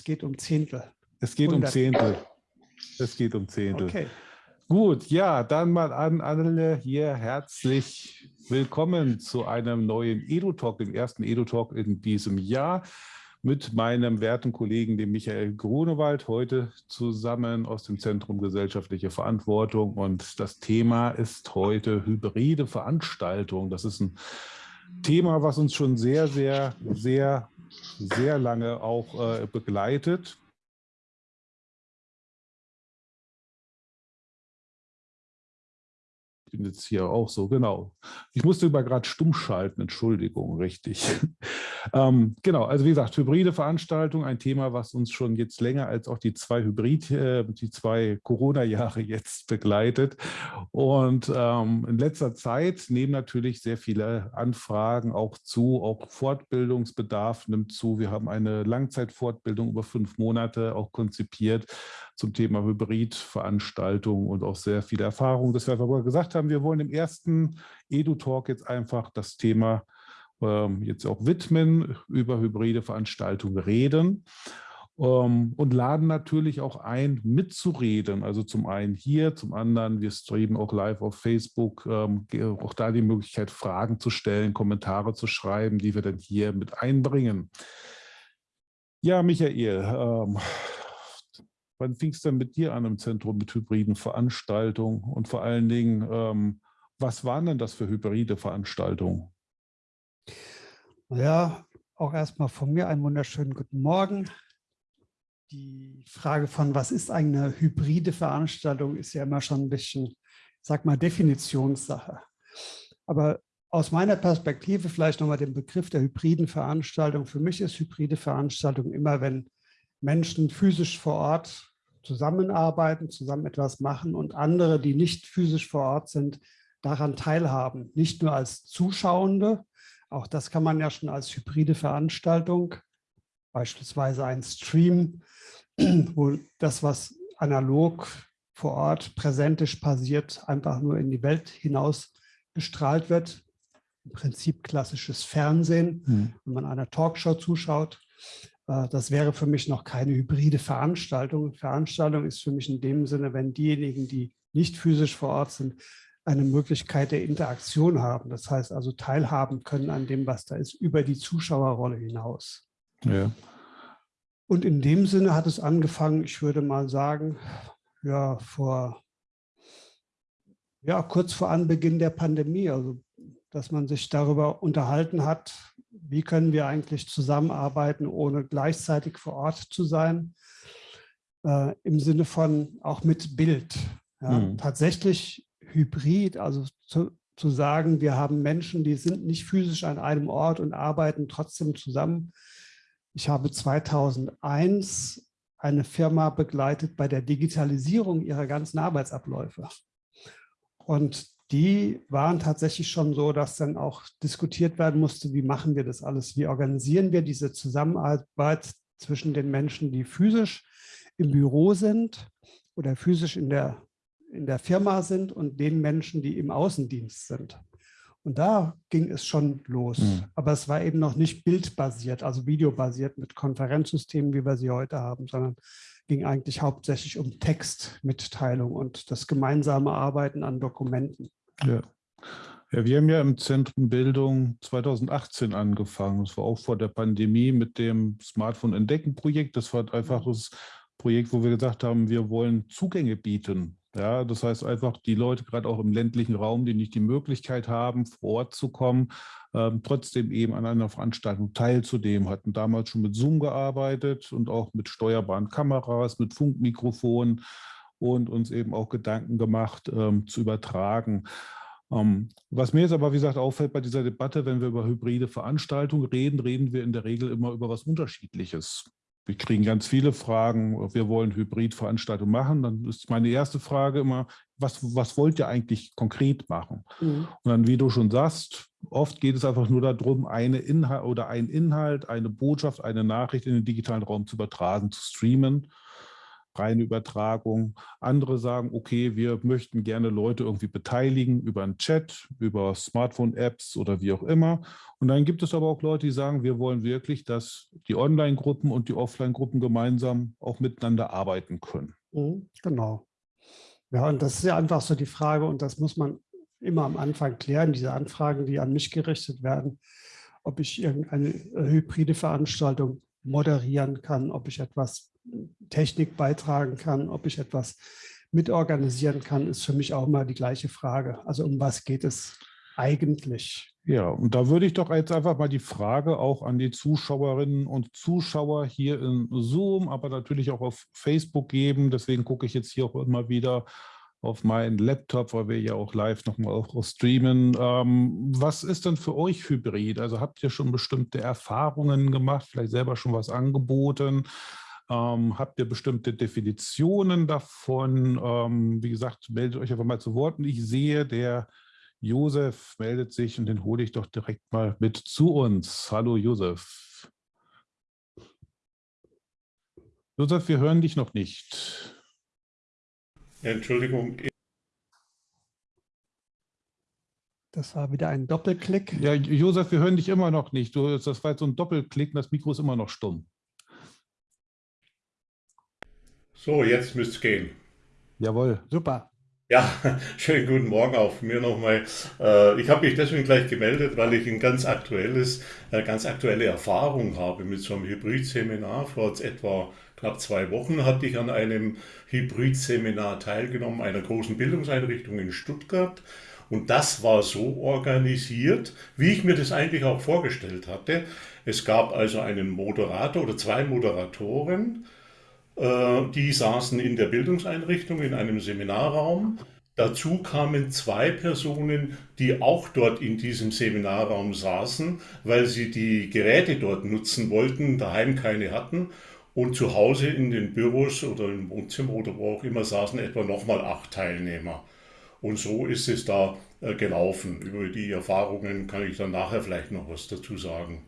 es geht um Zehntel. Es geht 100. um Zehntel. Es geht um Zehntel. Okay. Gut, ja, dann mal an alle hier herzlich willkommen zu einem neuen Edu-Talk, dem ersten Edu-Talk in diesem Jahr mit meinem werten Kollegen, dem Michael Grunewald, heute zusammen aus dem Zentrum Gesellschaftliche Verantwortung. Und das Thema ist heute hybride Veranstaltung. Das ist ein Thema, was uns schon sehr, sehr, sehr, sehr lange auch äh, begleitet. Jetzt hier auch so, genau. Ich musste über gerade stumm schalten, Entschuldigung, richtig. ähm, genau, also wie gesagt, hybride Veranstaltung, ein Thema, was uns schon jetzt länger als auch die zwei Hybrid, äh, die zwei Corona-Jahre jetzt begleitet. Und ähm, in letzter Zeit nehmen natürlich sehr viele Anfragen auch zu, auch Fortbildungsbedarf nimmt zu. Wir haben eine Langzeitfortbildung über fünf Monate auch konzipiert zum Thema Hybridveranstaltungen und auch sehr viele Erfahrungen. Das wir aber gesagt haben, wir wollen im ersten Edu-Talk jetzt einfach das Thema ähm, jetzt auch widmen, über hybride Veranstaltungen reden ähm, und laden natürlich auch ein, mitzureden. Also zum einen hier, zum anderen, wir streamen auch live auf Facebook, ähm, auch da die Möglichkeit, Fragen zu stellen, Kommentare zu schreiben, die wir dann hier mit einbringen. Ja, Michael, ähm, Wann fing es denn mit dir an im Zentrum mit hybriden Veranstaltungen? Und vor allen Dingen, ähm, was waren denn das für hybride Veranstaltungen? Ja, auch erstmal von mir einen wunderschönen guten Morgen. Die Frage von, was ist eine hybride Veranstaltung, ist ja immer schon ein bisschen, sag mal, Definitionssache. Aber aus meiner Perspektive vielleicht nochmal den Begriff der hybriden Veranstaltung. Für mich ist hybride Veranstaltung immer, wenn Menschen physisch vor Ort zusammenarbeiten, zusammen etwas machen und andere, die nicht physisch vor Ort sind, daran teilhaben. Nicht nur als Zuschauende, auch das kann man ja schon als hybride Veranstaltung, beispielsweise ein Stream, wo das, was analog vor Ort präsentisch passiert, einfach nur in die Welt hinaus gestrahlt wird. Im Prinzip klassisches Fernsehen, hm. wenn man einer Talkshow zuschaut. Äh, das wäre für mich noch keine hybride Veranstaltung. Veranstaltung ist für mich in dem Sinne, wenn diejenigen, die nicht physisch vor Ort sind, eine Möglichkeit der Interaktion haben. Das heißt also teilhaben können an dem, was da ist, über die Zuschauerrolle hinaus. Ja. Und in dem Sinne hat es angefangen, ich würde mal sagen, ja, vor, ja, kurz vor Anbeginn der Pandemie, also dass man sich darüber unterhalten hat, wie können wir eigentlich zusammenarbeiten, ohne gleichzeitig vor Ort zu sein, äh, im Sinne von auch mit Bild. Ja, mhm. Tatsächlich hybrid, also zu, zu sagen, wir haben Menschen, die sind nicht physisch an einem Ort und arbeiten trotzdem zusammen. Ich habe 2001 eine Firma begleitet bei der Digitalisierung ihrer ganzen Arbeitsabläufe. Und die waren tatsächlich schon so, dass dann auch diskutiert werden musste, wie machen wir das alles, wie organisieren wir diese Zusammenarbeit zwischen den Menschen, die physisch im Büro sind oder physisch in der, in der Firma sind und den Menschen, die im Außendienst sind. Und da ging es schon los. Mhm. Aber es war eben noch nicht bildbasiert, also videobasiert mit Konferenzsystemen, wie wir sie heute haben, sondern ging eigentlich hauptsächlich um Textmitteilung und das gemeinsame Arbeiten an Dokumenten. Ja. Ja, wir haben ja im Zentrum Bildung 2018 angefangen. Das war auch vor der Pandemie mit dem Smartphone Entdecken Projekt. Das war einfach mhm. das Projekt, wo wir gesagt haben, wir wollen Zugänge bieten. Ja, das heißt einfach, die Leute gerade auch im ländlichen Raum, die nicht die Möglichkeit haben, vor Ort zu kommen, ähm, trotzdem eben an einer Veranstaltung teilzunehmen, hatten damals schon mit Zoom gearbeitet und auch mit steuerbaren Kameras, mit Funkmikrofonen und uns eben auch Gedanken gemacht, ähm, zu übertragen. Ähm, was mir jetzt aber, wie gesagt, auffällt bei dieser Debatte, wenn wir über hybride Veranstaltungen reden, reden wir in der Regel immer über was Unterschiedliches. Wir kriegen ganz viele Fragen, wir wollen Hybridveranstaltungen machen. Dann ist meine erste Frage immer, was, was wollt ihr eigentlich konkret machen? Mhm. Und dann, wie du schon sagst, oft geht es einfach nur darum, eine Inhalt oder ein Inhalt, eine Botschaft, eine Nachricht in den digitalen Raum zu übertragen, zu streamen reine Übertragung. Andere sagen, okay, wir möchten gerne Leute irgendwie beteiligen über einen Chat, über Smartphone-Apps oder wie auch immer. Und dann gibt es aber auch Leute, die sagen, wir wollen wirklich, dass die Online-Gruppen und die Offline-Gruppen gemeinsam auch miteinander arbeiten können. Mhm, genau. Ja, und das ist ja einfach so die Frage, und das muss man immer am Anfang klären, diese Anfragen, die an mich gerichtet werden, ob ich irgendeine hybride Veranstaltung moderieren kann, ob ich etwas Technik beitragen kann, ob ich etwas mitorganisieren kann, ist für mich auch immer die gleiche Frage. Also um was geht es eigentlich? Ja, und da würde ich doch jetzt einfach mal die Frage auch an die Zuschauerinnen und Zuschauer hier in Zoom, aber natürlich auch auf Facebook geben. Deswegen gucke ich jetzt hier auch immer wieder auf meinen Laptop, weil wir ja auch live nochmal auch streamen. Ähm, was ist denn für euch Hybrid? Also habt ihr schon bestimmte Erfahrungen gemacht, vielleicht selber schon was angeboten? Ähm, habt ihr bestimmte Definitionen davon? Ähm, wie gesagt, meldet euch einfach mal zu Wort. Und ich sehe, der Josef meldet sich und den hole ich doch direkt mal mit zu uns. Hallo Josef. Josef, wir hören dich noch nicht. Entschuldigung. Das war wieder ein Doppelklick. Ja, Josef, wir hören dich immer noch nicht. Du, das war jetzt so ein Doppelklick, das Mikro ist immer noch stumm. So, jetzt müsste es gehen. Jawohl. Super. Ja, schönen guten Morgen auch von mir nochmal. Äh, ich habe mich deswegen gleich gemeldet, weil ich ein ganz aktuelles, äh, ganz aktuelle Erfahrung habe mit so einem Hybrid-Seminar vor etwa knapp zwei Wochen hatte ich an einem Hybrid-Seminar teilgenommen, einer großen Bildungseinrichtung in Stuttgart. Und das war so organisiert, wie ich mir das eigentlich auch vorgestellt hatte. Es gab also einen Moderator oder zwei Moderatoren, äh, die saßen in der Bildungseinrichtung in einem Seminarraum. Dazu kamen zwei Personen, die auch dort in diesem Seminarraum saßen, weil sie die Geräte dort nutzen wollten, daheim keine hatten. Und zu Hause in den Büros oder im Wohnzimmer oder wo auch immer saßen etwa nochmal acht Teilnehmer. Und so ist es da äh, gelaufen. Über die Erfahrungen kann ich dann nachher vielleicht noch was dazu sagen.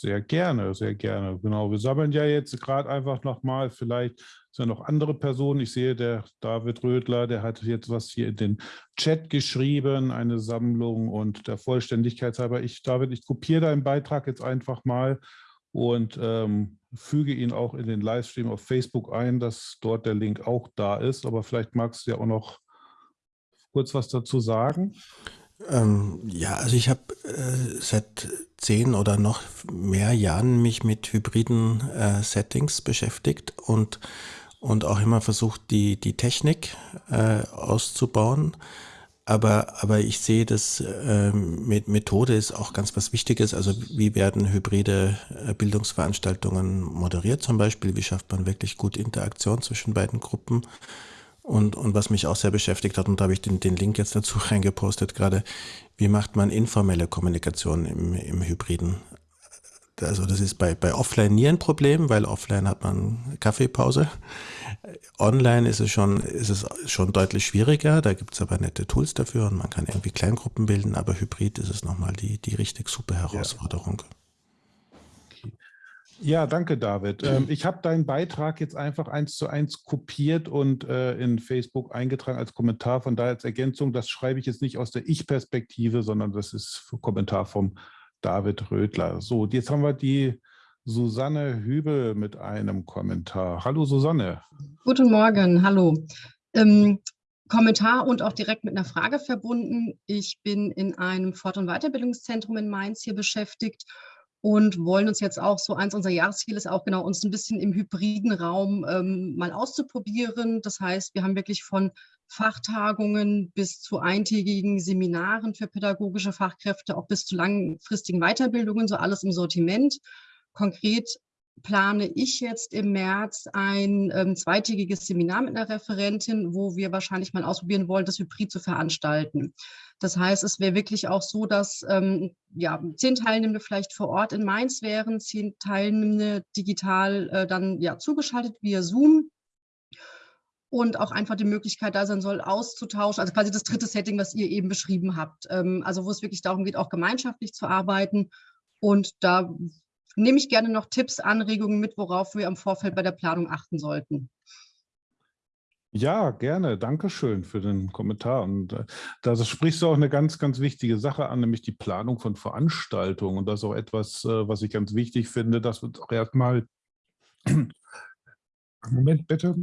Sehr gerne, sehr gerne. Genau, wir sammeln ja jetzt gerade einfach nochmal, vielleicht sind ja noch andere Personen. Ich sehe, der David Rödler, der hat jetzt was hier in den Chat geschrieben, eine Sammlung und der Vollständigkeit halber. Ich, David, ich kopiere deinen Beitrag jetzt einfach mal und ähm, füge ihn auch in den Livestream auf Facebook ein, dass dort der Link auch da ist. Aber vielleicht magst du ja auch noch kurz was dazu sagen. Ähm, ja, also ich habe äh, seit zehn oder noch mehr Jahren mich mit hybriden äh, Settings beschäftigt und, und auch immer versucht, die, die Technik äh, auszubauen. Aber, aber ich sehe, dass äh, mit Methode ist auch ganz was Wichtiges. Also wie werden hybride äh, Bildungsveranstaltungen moderiert zum Beispiel? Wie schafft man wirklich gut Interaktion zwischen beiden Gruppen? Und, und was mich auch sehr beschäftigt hat, und da habe ich den, den Link jetzt dazu reingepostet gerade, wie macht man informelle Kommunikation im, im Hybriden? Also das ist bei, bei Offline nie ein Problem, weil offline hat man Kaffeepause. Online ist es schon, ist es schon deutlich schwieriger, da gibt es aber nette Tools dafür und man kann irgendwie Kleingruppen bilden, aber Hybrid ist es nochmal die, die richtig super Herausforderung. Ja, danke David. Ähm, ich habe deinen Beitrag jetzt einfach eins zu eins kopiert und äh, in Facebook eingetragen als Kommentar. Von daher als Ergänzung, das schreibe ich jetzt nicht aus der Ich-Perspektive, sondern das ist ein Kommentar vom David Rödler. So, jetzt haben wir die Susanne Hübel mit einem Kommentar. Hallo Susanne. Guten Morgen, hallo. Ähm, Kommentar und auch direkt mit einer Frage verbunden. Ich bin in einem Fort- und Weiterbildungszentrum in Mainz hier beschäftigt und wollen uns jetzt auch so, eins unserer Jahresziele ist auch genau, uns ein bisschen im hybriden Raum ähm, mal auszuprobieren. Das heißt, wir haben wirklich von Fachtagungen bis zu eintägigen Seminaren für pädagogische Fachkräfte, auch bis zu langfristigen Weiterbildungen, so alles im Sortiment. Konkret plane ich jetzt im März ein ähm, zweitägiges Seminar mit einer Referentin, wo wir wahrscheinlich mal ausprobieren wollen, das Hybrid zu veranstalten. Das heißt, es wäre wirklich auch so, dass ähm, ja, zehn Teilnehmende vielleicht vor Ort in Mainz wären, zehn Teilnehmende digital äh, dann ja, zugeschaltet via Zoom und auch einfach die Möglichkeit da sein soll, auszutauschen. Also quasi das dritte Setting, was ihr eben beschrieben habt. Ähm, also wo es wirklich darum geht, auch gemeinschaftlich zu arbeiten. Und da nehme ich gerne noch Tipps, Anregungen mit, worauf wir im Vorfeld bei der Planung achten sollten. Ja, gerne. Dankeschön für den Kommentar. Und äh, da sprichst du auch eine ganz, ganz wichtige Sache an, nämlich die Planung von Veranstaltungen. Und das ist auch etwas, äh, was ich ganz wichtig finde, dass wir auch erstmal Moment bitte.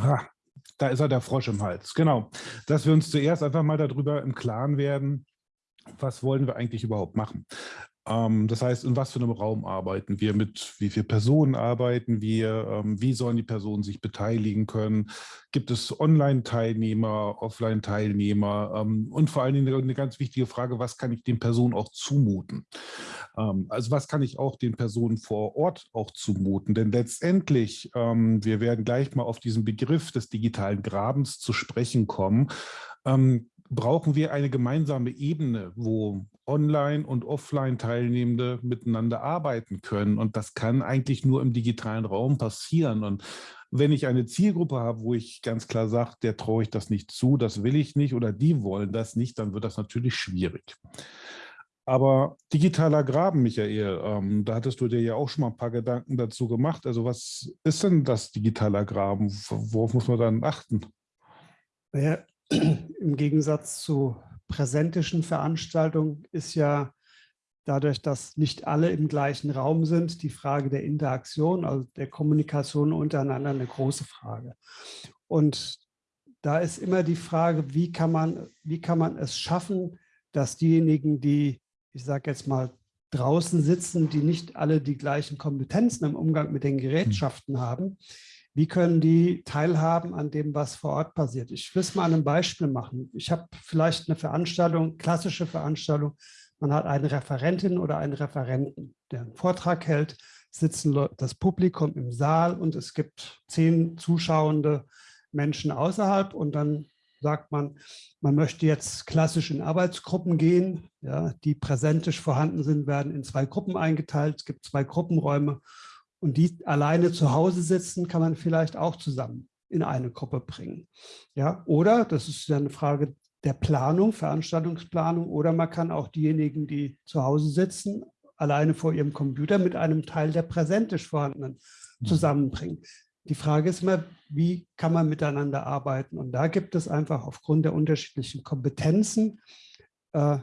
Ah, da ist er der Frosch im Hals. Genau. Dass wir uns zuerst einfach mal darüber im Klaren werden, was wollen wir eigentlich überhaupt machen. Ähm, das heißt, in was für einem Raum arbeiten wir, mit wie vielen Personen arbeiten wir, ähm, wie sollen die Personen sich beteiligen können, gibt es Online-Teilnehmer, Offline-Teilnehmer? Ähm, und vor allen Dingen eine ganz wichtige Frage, was kann ich den Personen auch zumuten? Also was kann ich auch den Personen vor Ort auch zumuten? Denn letztendlich, wir werden gleich mal auf diesen Begriff des digitalen Grabens zu sprechen kommen, brauchen wir eine gemeinsame Ebene, wo Online- und Offline-Teilnehmende miteinander arbeiten können. Und das kann eigentlich nur im digitalen Raum passieren. Und wenn ich eine Zielgruppe habe, wo ich ganz klar sage, der traue ich das nicht zu, das will ich nicht oder die wollen das nicht, dann wird das natürlich schwierig. Aber digitaler Graben, Michael, ähm, da hattest du dir ja auch schon mal ein paar Gedanken dazu gemacht. Also was ist denn das digitaler Graben? Worauf muss man dann achten? Ja, im Gegensatz zu präsentischen Veranstaltungen ist ja dadurch, dass nicht alle im gleichen Raum sind, die Frage der Interaktion, also der Kommunikation untereinander eine große Frage. Und da ist immer die Frage, wie kann man, wie kann man es schaffen, dass diejenigen, die, ich sage jetzt mal, draußen sitzen, die nicht alle die gleichen Kompetenzen im Umgang mit den Gerätschaften hm. haben, wie können die teilhaben an dem, was vor Ort passiert? Ich will es mal an einem Beispiel machen. Ich habe vielleicht eine Veranstaltung, klassische Veranstaltung, man hat eine Referentin oder einen Referenten, der einen Vortrag hält, sitzen das Publikum im Saal und es gibt zehn zuschauende Menschen außerhalb und dann sagt man, man möchte jetzt klassisch in Arbeitsgruppen gehen, ja, die präsentisch vorhanden sind, werden in zwei Gruppen eingeteilt, es gibt zwei Gruppenräume und die alleine zu Hause sitzen, kann man vielleicht auch zusammen in eine Gruppe bringen. Ja, oder, das ist ja eine Frage der Planung, Veranstaltungsplanung, oder man kann auch diejenigen, die zu Hause sitzen, alleine vor ihrem Computer mit einem Teil der präsentisch vorhandenen mhm. zusammenbringen. Die Frage ist immer, wie kann man miteinander arbeiten? Und da gibt es einfach aufgrund der unterschiedlichen Kompetenzen äh,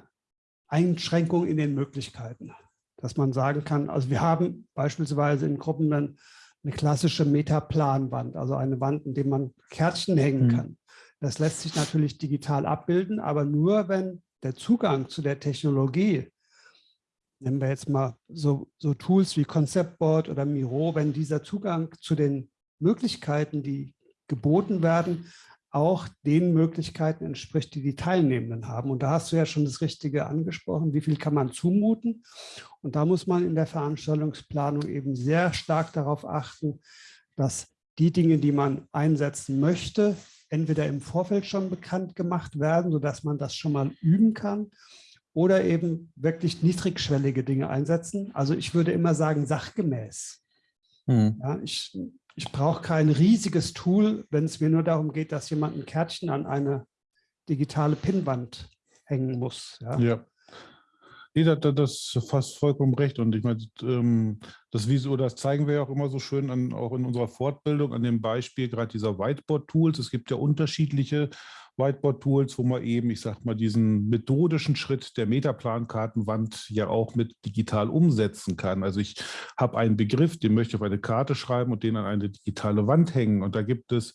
Einschränkungen in den Möglichkeiten dass man sagen kann, also wir haben beispielsweise in Gruppen dann eine klassische Metaplanwand, also eine Wand, in der man Kärtchen hängen mhm. kann. Das lässt sich natürlich digital abbilden, aber nur, wenn der Zugang zu der Technologie, nehmen wir jetzt mal so, so Tools wie Conceptboard oder Miro, wenn dieser Zugang zu den Möglichkeiten, die geboten werden, auch den Möglichkeiten entspricht, die die Teilnehmenden haben. Und da hast du ja schon das Richtige angesprochen, wie viel kann man zumuten. Und da muss man in der Veranstaltungsplanung eben sehr stark darauf achten, dass die Dinge, die man einsetzen möchte, entweder im Vorfeld schon bekannt gemacht werden, sodass man das schon mal üben kann, oder eben wirklich niedrigschwellige Dinge einsetzen. Also ich würde immer sagen, sachgemäß. Hm. Ja, ich ich brauche kein riesiges Tool, wenn es mir nur darum geht, dass jemand ein Kärtchen an eine digitale Pinnwand hängen muss. Ja. ja. Nee, das, das fast vollkommen recht. Und ich meine, ähm, das Visual, das zeigen wir ja auch immer so schön an, auch in unserer Fortbildung an dem Beispiel gerade dieser Whiteboard-Tools. Es gibt ja unterschiedliche Whiteboard-Tools, wo man eben, ich sag mal, diesen methodischen Schritt der Metaplankartenwand ja auch mit digital umsetzen kann. Also ich habe einen Begriff, den möchte ich auf eine Karte schreiben und den an eine digitale Wand hängen. Und da gibt es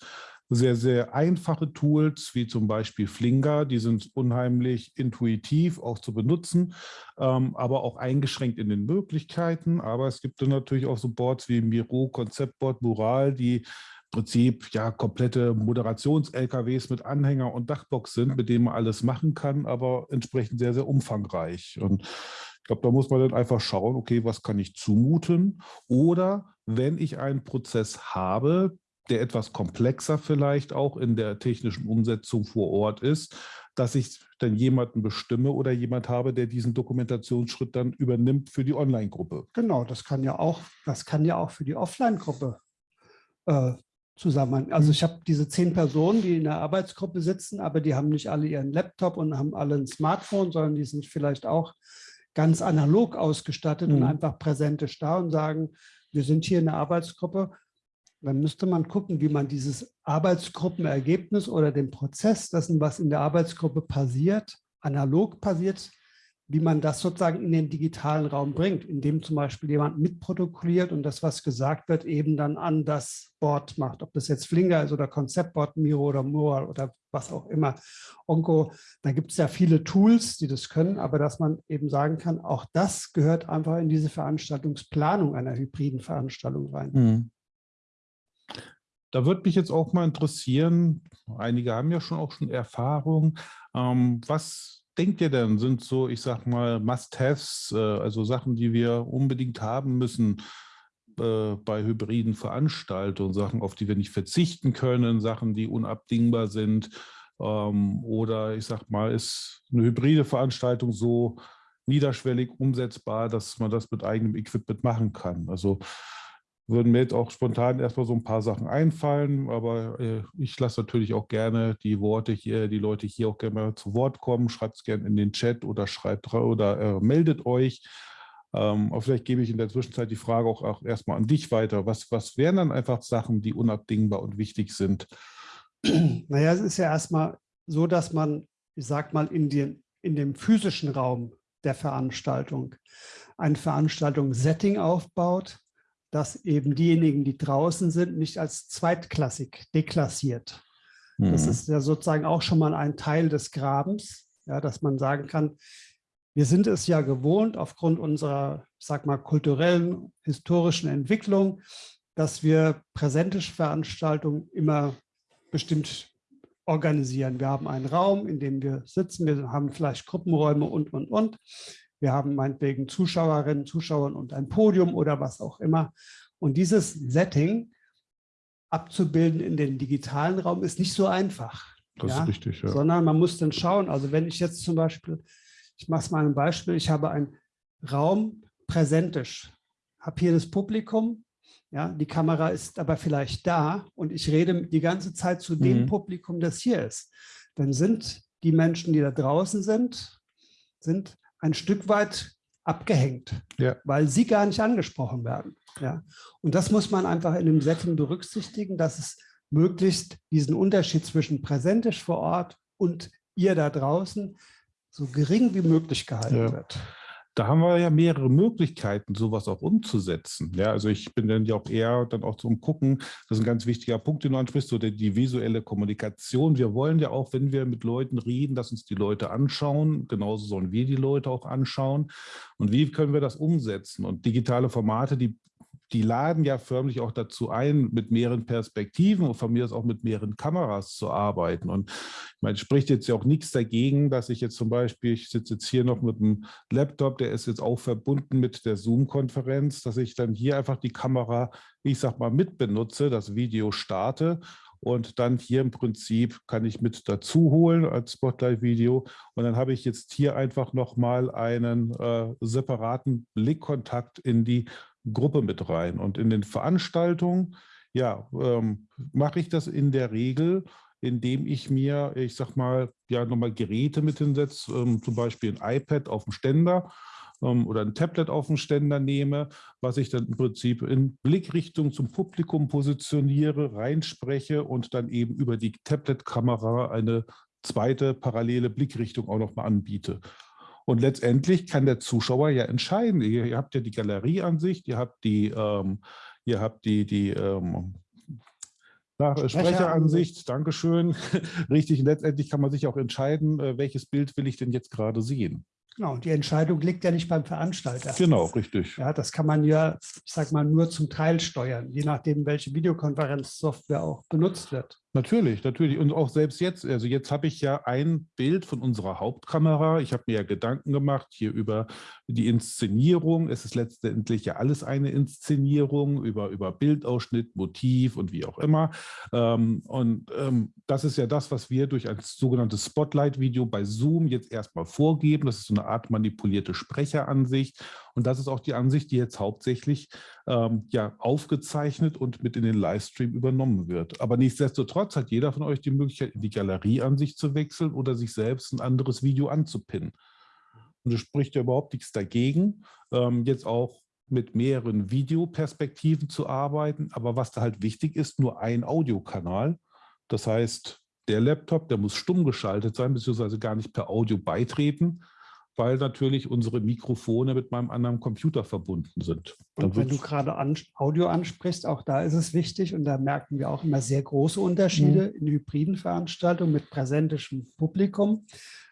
sehr, sehr einfache Tools, wie zum Beispiel Flinger, die sind unheimlich intuitiv auch zu benutzen, ähm, aber auch eingeschränkt in den Möglichkeiten. Aber es gibt dann natürlich auch so Boards wie Miro, Konzeptboard, Mural, die Prinzip ja komplette Moderations-LKWs mit Anhänger und Dachbox sind, mit denen man alles machen kann, aber entsprechend sehr, sehr umfangreich. Und ich glaube, da muss man dann einfach schauen, okay, was kann ich zumuten? Oder wenn ich einen Prozess habe, der etwas komplexer vielleicht auch in der technischen Umsetzung vor Ort ist, dass ich dann jemanden bestimme oder jemand habe, der diesen Dokumentationsschritt dann übernimmt für die Online-Gruppe. Genau, das kann ja auch, das kann ja auch für die Offline-Gruppe äh, Zusammenhang. Also ich habe diese zehn Personen, die in der Arbeitsgruppe sitzen, aber die haben nicht alle ihren Laptop und haben alle ein Smartphone, sondern die sind vielleicht auch ganz analog ausgestattet mhm. und einfach präsentisch da und sagen, wir sind hier in der Arbeitsgruppe. Dann müsste man gucken, wie man dieses Arbeitsgruppenergebnis oder den Prozess dessen, was in der Arbeitsgruppe passiert, analog passiert, wie man das sozusagen in den digitalen Raum bringt, indem zum Beispiel jemand mitprotokolliert und das, was gesagt wird, eben dann an das Board macht. Ob das jetzt Flinger ist oder Konzeptboard, Miro oder Mural oder was auch immer. Onco, da gibt es ja viele Tools, die das können, aber dass man eben sagen kann, auch das gehört einfach in diese Veranstaltungsplanung einer hybriden Veranstaltung rein. Mhm. Da würde mich jetzt auch mal interessieren, einige haben ja schon auch schon Erfahrung, ähm, was denkt ihr denn, sind so, ich sag mal, Must-Haves, äh, also Sachen, die wir unbedingt haben müssen äh, bei hybriden Veranstaltungen, Sachen, auf die wir nicht verzichten können, Sachen, die unabdingbar sind? Ähm, oder ich sag mal, ist eine hybride Veranstaltung so niederschwellig umsetzbar, dass man das mit eigenem Equipment machen kann? Also würden mir jetzt auch spontan erstmal so ein paar Sachen einfallen, aber äh, ich lasse natürlich auch gerne die Worte hier, die Leute hier auch gerne zu Wort kommen. Schreibt es gerne in den Chat oder schreibt oder äh, meldet euch. Ähm, aber vielleicht gebe ich in der Zwischenzeit die Frage auch, auch erstmal an dich weiter. Was, was wären dann einfach Sachen, die unabdingbar und wichtig sind? Naja, es ist ja erstmal so, dass man, ich sag mal, in, den, in dem physischen Raum der Veranstaltung ein Veranstaltungssetting aufbaut, dass eben diejenigen, die draußen sind, nicht als zweitklassig deklassiert. Mhm. Das ist ja sozusagen auch schon mal ein Teil des Grabens, ja, dass man sagen kann, wir sind es ja gewohnt, aufgrund unserer, sag mal, kulturellen, historischen Entwicklung, dass wir präsentische Veranstaltungen immer bestimmt organisieren. Wir haben einen Raum, in dem wir sitzen, wir haben vielleicht Gruppenräume und, und, und. Wir haben meinetwegen Zuschauerinnen, Zuschauer und ein Podium oder was auch immer. Und dieses Setting abzubilden in den digitalen Raum ist nicht so einfach. Das ja? ist richtig, ja. Sondern man muss dann schauen, also wenn ich jetzt zum Beispiel, ich mache es mal ein Beispiel, ich habe einen Raum präsentisch, habe hier das Publikum, ja, die Kamera ist aber vielleicht da und ich rede die ganze Zeit zu dem mhm. Publikum, das hier ist. Dann sind die Menschen, die da draußen sind, sind ein Stück weit abgehängt, ja. weil sie gar nicht angesprochen werden. Ja? Und das muss man einfach in dem Setting berücksichtigen, dass es möglichst diesen Unterschied zwischen präsentisch vor Ort und ihr da draußen so gering wie möglich gehalten ja. wird da haben wir ja mehrere Möglichkeiten, sowas auch umzusetzen. Ja, also ich bin dann ja auch eher dann auch zum Gucken, das ist ein ganz wichtiger Punkt, den du ansprichst, so die, die visuelle Kommunikation. Wir wollen ja auch, wenn wir mit Leuten reden, dass uns die Leute anschauen. Genauso sollen wir die Leute auch anschauen. Und wie können wir das umsetzen? Und digitale Formate, die die laden ja förmlich auch dazu ein, mit mehreren Perspektiven und von mir aus auch mit mehreren Kameras zu arbeiten. Und meine, spricht jetzt ja auch nichts dagegen, dass ich jetzt zum Beispiel, ich sitze jetzt hier noch mit einem Laptop, der ist jetzt auch verbunden mit der Zoom-Konferenz, dass ich dann hier einfach die Kamera, ich sag mal, mit benutze, das Video starte und dann hier im Prinzip kann ich mit dazu holen als Spotlight-Video und dann habe ich jetzt hier einfach nochmal einen äh, separaten Blickkontakt in die Gruppe mit rein. Und in den Veranstaltungen, ja, ähm, mache ich das in der Regel, indem ich mir, ich sag mal, ja, nochmal Geräte mit hinsetze, ähm, zum Beispiel ein iPad auf dem Ständer ähm, oder ein Tablet auf dem Ständer nehme, was ich dann im Prinzip in Blickrichtung zum Publikum positioniere, reinspreche und dann eben über die Tablet-Kamera eine zweite parallele Blickrichtung auch nochmal anbiete. Und letztendlich kann der Zuschauer ja entscheiden. Ihr, ihr habt ja die Galerieansicht, ihr habt die, ähm, ihr habt die, die ähm, Sprecheransicht, Dankeschön. Richtig, letztendlich kann man sich auch entscheiden, äh, welches Bild will ich denn jetzt gerade sehen. Genau, die Entscheidung liegt ja nicht beim Veranstalter. Genau, richtig. Ja, das kann man ja, ich sag mal, nur zum Teil steuern, je nachdem, welche Videokonferenzsoftware auch benutzt wird. Natürlich, natürlich. Und auch selbst jetzt, also jetzt habe ich ja ein Bild von unserer Hauptkamera. Ich habe mir ja Gedanken gemacht hier über die Inszenierung. Es ist letztendlich ja alles eine Inszenierung über, über Bildausschnitt, Motiv und wie auch immer. Ähm, und ähm, das ist ja das, was wir durch ein sogenanntes Spotlight-Video bei Zoom jetzt erstmal vorgeben. Das ist so eine Art manipulierte Sprecheransicht. Und das ist auch die Ansicht, die jetzt hauptsächlich ähm, ja, aufgezeichnet und mit in den Livestream übernommen wird. Aber nichtsdestotrotz hat jeder von euch die Möglichkeit, in die Galerieansicht zu wechseln oder sich selbst ein anderes Video anzupinnen. Und es spricht ja überhaupt nichts dagegen, ähm, jetzt auch mit mehreren Videoperspektiven zu arbeiten. Aber was da halt wichtig ist, nur ein Audiokanal. Das heißt, der Laptop, der muss stumm geschaltet sein, beziehungsweise gar nicht per Audio beitreten, weil natürlich unsere Mikrofone mit meinem anderen Computer verbunden sind. Und wenn du gerade an, Audio ansprichst, auch da ist es wichtig und da merken wir auch immer sehr große Unterschiede mhm. in hybriden Veranstaltungen mit präsentischem Publikum,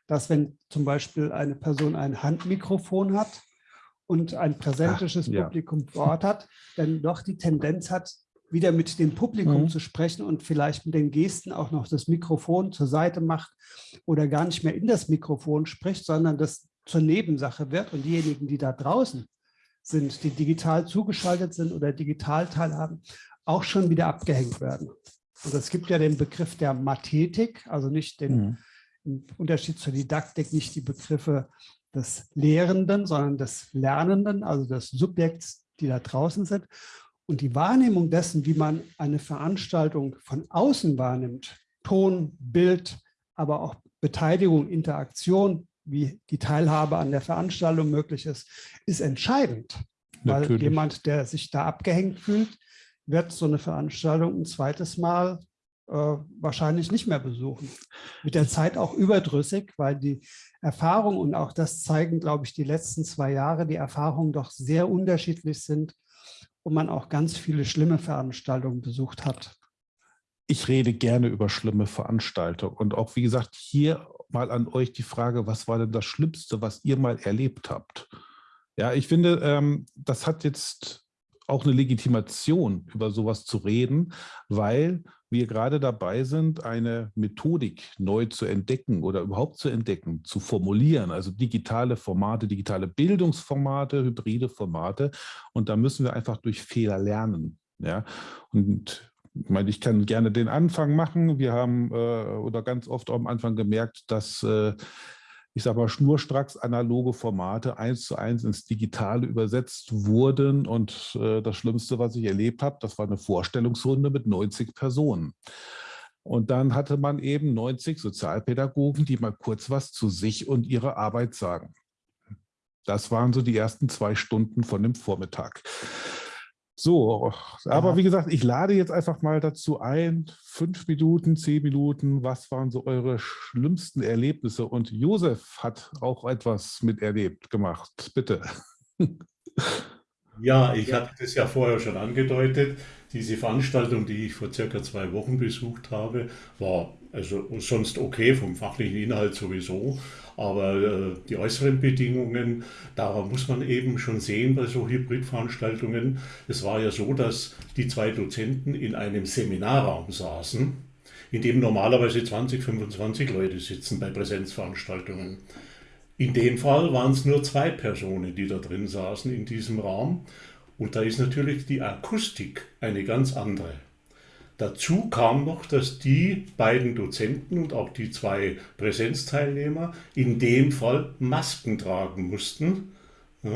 dass wenn zum Beispiel eine Person ein Handmikrofon hat und ein präsentisches Ach, ja. Publikum vor Ort hat, dann doch die Tendenz hat, wieder mit dem Publikum mhm. zu sprechen und vielleicht mit den Gesten auch noch das Mikrofon zur Seite macht oder gar nicht mehr in das Mikrofon spricht, sondern das zur Nebensache wird und diejenigen, die da draußen sind, die digital zugeschaltet sind oder digital teilhaben, auch schon wieder abgehängt werden. Und es gibt ja den Begriff der Mathetik, also nicht den, mhm. im Unterschied zur Didaktik, nicht die Begriffe des Lehrenden, sondern des Lernenden, also des Subjekts, die da draußen sind. Und die Wahrnehmung dessen, wie man eine Veranstaltung von außen wahrnimmt, Ton, Bild, aber auch Beteiligung, Interaktion, wie die Teilhabe an der Veranstaltung möglich ist, ist entscheidend. Natürlich. Weil jemand, der sich da abgehängt fühlt, wird so eine Veranstaltung ein zweites Mal äh, wahrscheinlich nicht mehr besuchen. Mit der Zeit auch überdrüssig, weil die Erfahrung und auch das zeigen, glaube ich, die letzten zwei Jahre, die Erfahrungen doch sehr unterschiedlich sind und man auch ganz viele schlimme Veranstaltungen besucht hat. Ich rede gerne über schlimme Veranstaltungen und auch, wie gesagt, hier mal an euch die Frage, was war denn das Schlimmste, was ihr mal erlebt habt? Ja, ich finde, ähm, das hat jetzt auch eine Legitimation, über sowas zu reden, weil wir gerade dabei sind, eine Methodik neu zu entdecken oder überhaupt zu entdecken, zu formulieren, also digitale Formate, digitale Bildungsformate, hybride Formate. Und da müssen wir einfach durch Fehler lernen. Ja? Und ich meine, ich kann gerne den Anfang machen. Wir haben äh, oder ganz oft am Anfang gemerkt, dass äh, ich sage mal, schnurstracks analoge Formate eins zu eins ins Digitale übersetzt wurden. Und äh, das Schlimmste, was ich erlebt habe, das war eine Vorstellungsrunde mit 90 Personen. Und dann hatte man eben 90 Sozialpädagogen, die mal kurz was zu sich und ihrer Arbeit sagen. Das waren so die ersten zwei Stunden von dem Vormittag. So, aber ja. wie gesagt, ich lade jetzt einfach mal dazu ein, fünf Minuten, zehn Minuten, was waren so eure schlimmsten Erlebnisse? Und Josef hat auch etwas miterlebt gemacht, bitte. Ja, ich hatte das ja vorher schon angedeutet. Diese Veranstaltung, die ich vor circa zwei Wochen besucht habe, war also sonst okay vom fachlichen Inhalt sowieso, aber äh, die äußeren Bedingungen, da muss man eben schon sehen bei so Hybridveranstaltungen. Es war ja so, dass die zwei Dozenten in einem Seminarraum saßen, in dem normalerweise 20, 25 Leute sitzen bei Präsenzveranstaltungen. In dem Fall waren es nur zwei Personen, die da drin saßen in diesem Raum. Und da ist natürlich die Akustik eine ganz andere. Dazu kam noch, dass die beiden Dozenten und auch die zwei Präsenzteilnehmer in dem Fall Masken tragen mussten. Ja,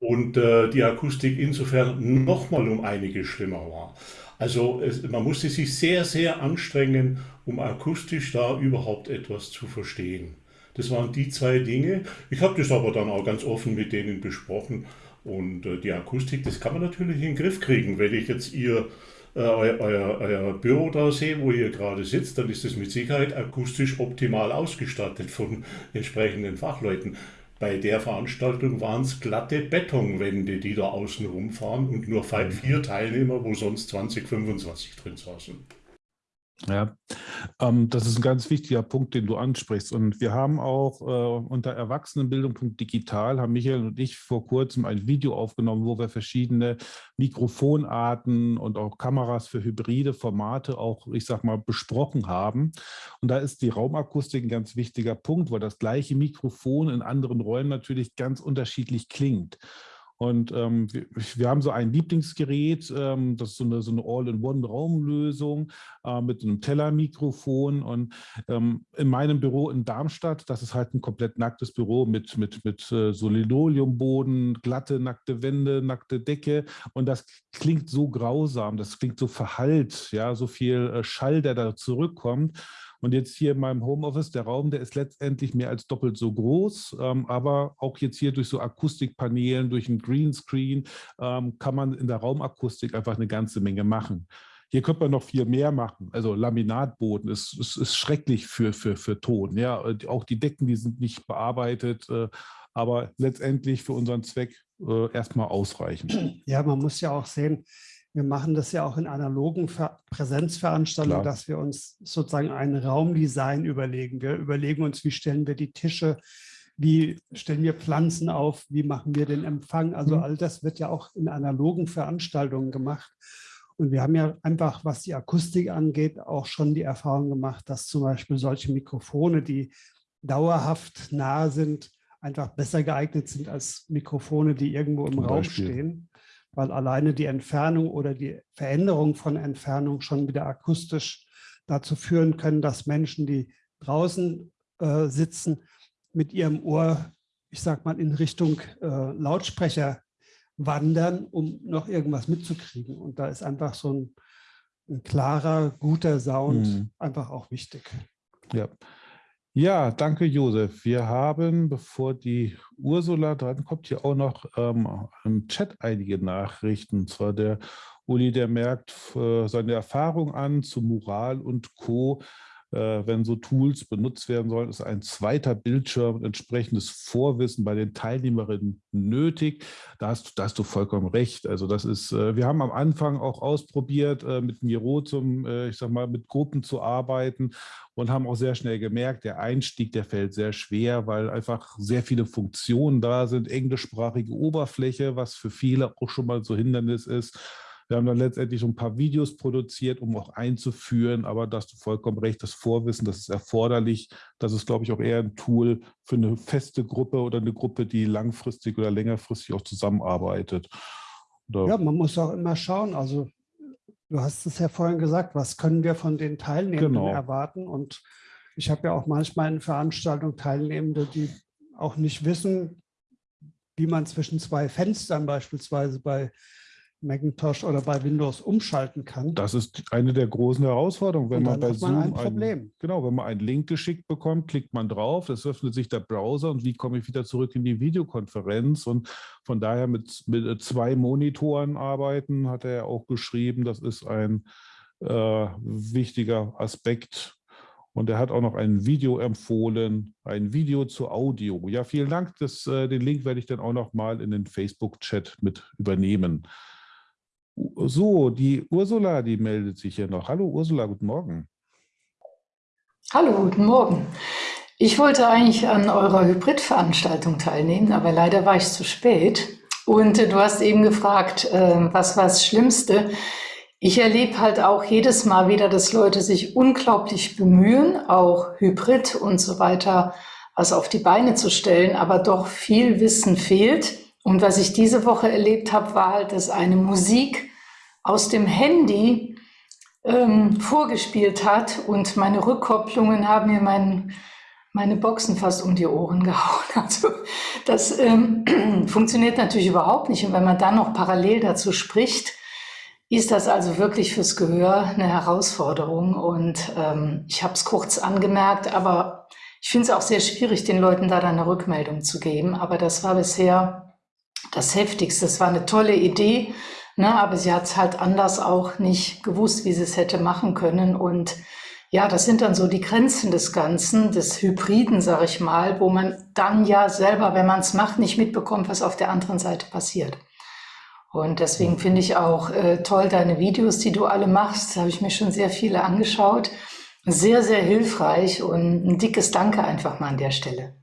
und äh, die Akustik insofern nochmal um einige schlimmer war. Also es, man musste sich sehr, sehr anstrengen, um akustisch da überhaupt etwas zu verstehen. Das waren die zwei Dinge. Ich habe das aber dann auch ganz offen mit denen besprochen. Und äh, die Akustik, das kann man natürlich in den Griff kriegen. Wenn ich jetzt ihr, äh, euer, euer, euer, Büro da sehe, wo ihr gerade sitzt, dann ist es mit Sicherheit akustisch optimal ausgestattet von entsprechenden Fachleuten. Bei der Veranstaltung waren es glatte Betonwände, die da außen rumfahren und nur vier Teilnehmer, wo sonst 20, 25 drin saßen. Ja, ähm, das ist ein ganz wichtiger Punkt, den du ansprichst. Und wir haben auch äh, unter Erwachsenenbildung.digital haben Michael und ich vor kurzem ein Video aufgenommen, wo wir verschiedene Mikrofonarten und auch Kameras für hybride Formate auch, ich sag mal, besprochen haben. Und da ist die Raumakustik ein ganz wichtiger Punkt, weil das gleiche Mikrofon in anderen Räumen natürlich ganz unterschiedlich klingt. Und ähm, wir, wir, haben so ein Lieblingsgerät, ähm, das ist so eine, so eine All-in-One-Raumlösung äh, mit einem Tellermikrofon. Und ähm, in meinem Büro in Darmstadt, das ist halt ein komplett nacktes Büro mit, mit, mit äh, so Linoleumboden, glatte, nackte Wände, nackte Decke. Und das klingt so grausam, das klingt so verhallt, ja, so viel äh, Schall, der da zurückkommt. Und jetzt hier in meinem Homeoffice, der Raum, der ist letztendlich mehr als doppelt so groß, ähm, aber auch jetzt hier durch so Akustikpaneelen, durch ein Greenscreen ähm, kann man in der Raumakustik einfach eine ganze Menge machen. Hier könnte man noch viel mehr machen. Also Laminatboden ist, ist, ist schrecklich für, für, für Ton. Ja, auch die Decken, die sind nicht bearbeitet, äh, aber letztendlich für unseren Zweck äh, erstmal ausreichend. Ja, man muss ja auch sehen, wir machen das ja auch in analogen Präsenzveranstaltungen, Klar. dass wir uns sozusagen ein Raumdesign überlegen. Wir überlegen uns, wie stellen wir die Tische, wie stellen wir Pflanzen auf, wie machen wir den Empfang. Also mhm. all das wird ja auch in analogen Veranstaltungen gemacht. Und wir haben ja einfach, was die Akustik angeht, auch schon die Erfahrung gemacht, dass zum Beispiel solche Mikrofone, die dauerhaft nah sind, einfach besser geeignet sind als Mikrofone, die irgendwo im Raum stehen weil alleine die Entfernung oder die Veränderung von Entfernung schon wieder akustisch dazu führen können, dass Menschen, die draußen äh, sitzen, mit ihrem Ohr, ich sag mal, in Richtung äh, Lautsprecher wandern, um noch irgendwas mitzukriegen. Und da ist einfach so ein, ein klarer, guter Sound mhm. einfach auch wichtig. Ja, ja, danke Josef. Wir haben, bevor die Ursula dran kommt, hier auch noch ähm, im Chat einige Nachrichten. Und zwar der Uli, der merkt äh, seine Erfahrung an zu Moral und Co. Äh, wenn so Tools benutzt werden sollen, ist ein zweiter Bildschirm und entsprechendes Vorwissen bei den Teilnehmerinnen nötig. Da hast, da hast du vollkommen recht. Also das ist, äh, wir haben am Anfang auch ausprobiert, äh, mit Miro zum, ich sag mal, mit Gruppen zu arbeiten und haben auch sehr schnell gemerkt, der Einstieg, der fällt sehr schwer, weil einfach sehr viele Funktionen da sind, englischsprachige Oberfläche, was für viele auch schon mal so Hindernis ist. Wir haben dann letztendlich ein paar Videos produziert, um auch einzuführen, aber da hast du vollkommen recht, das Vorwissen, das ist erforderlich. Das ist, glaube ich, auch eher ein Tool für eine feste Gruppe oder eine Gruppe, die langfristig oder längerfristig auch zusammenarbeitet. Oder ja, man muss auch immer schauen, also du hast es ja vorhin gesagt, was können wir von den Teilnehmenden genau. erwarten? Und ich habe ja auch manchmal in Veranstaltungen Teilnehmende, die auch nicht wissen, wie man zwischen zwei Fenstern beispielsweise bei Macintosh oder bei Windows umschalten kann. Das ist eine der großen Herausforderungen, wenn man bei man Zoom ein Problem. Ein, genau, wenn man einen Link geschickt bekommt, klickt man drauf, es öffnet sich der Browser und wie komme ich wieder zurück in die Videokonferenz und von daher mit, mit zwei Monitoren arbeiten, hat er ja auch geschrieben, das ist ein äh, wichtiger Aspekt und er hat auch noch ein Video empfohlen, ein Video zu Audio. Ja, vielen Dank. Das, äh, den Link werde ich dann auch noch mal in den Facebook-Chat mit übernehmen. So, die Ursula, die meldet sich hier noch. Hallo Ursula, guten Morgen. Hallo, guten Morgen. Ich wollte eigentlich an eurer Hybridveranstaltung teilnehmen, aber leider war ich zu spät. Und äh, du hast eben gefragt, äh, was war das Schlimmste? Ich erlebe halt auch jedes Mal wieder, dass Leute sich unglaublich bemühen, auch Hybrid und so weiter was auf die Beine zu stellen, aber doch viel Wissen fehlt. Und was ich diese Woche erlebt habe, war halt, dass eine Musik aus dem Handy ähm, vorgespielt hat und meine Rückkopplungen haben mir mein, meine Boxen fast um die Ohren gehauen. Also das ähm, funktioniert natürlich überhaupt nicht. Und wenn man dann noch parallel dazu spricht, ist das also wirklich fürs Gehör eine Herausforderung. Und ähm, ich habe es kurz angemerkt, aber ich finde es auch sehr schwierig, den Leuten da dann eine Rückmeldung zu geben. Aber das war bisher das Heftigste. Es war eine tolle Idee, ne, aber sie hat es halt anders auch nicht gewusst, wie sie es hätte machen können. Und ja, das sind dann so die Grenzen des Ganzen, des Hybriden, sag ich mal, wo man dann ja selber, wenn man es macht, nicht mitbekommt, was auf der anderen Seite passiert. Und deswegen finde ich auch äh, toll deine Videos, die du alle machst. Da habe ich mir schon sehr viele angeschaut. Sehr, sehr hilfreich und ein dickes Danke einfach mal an der Stelle.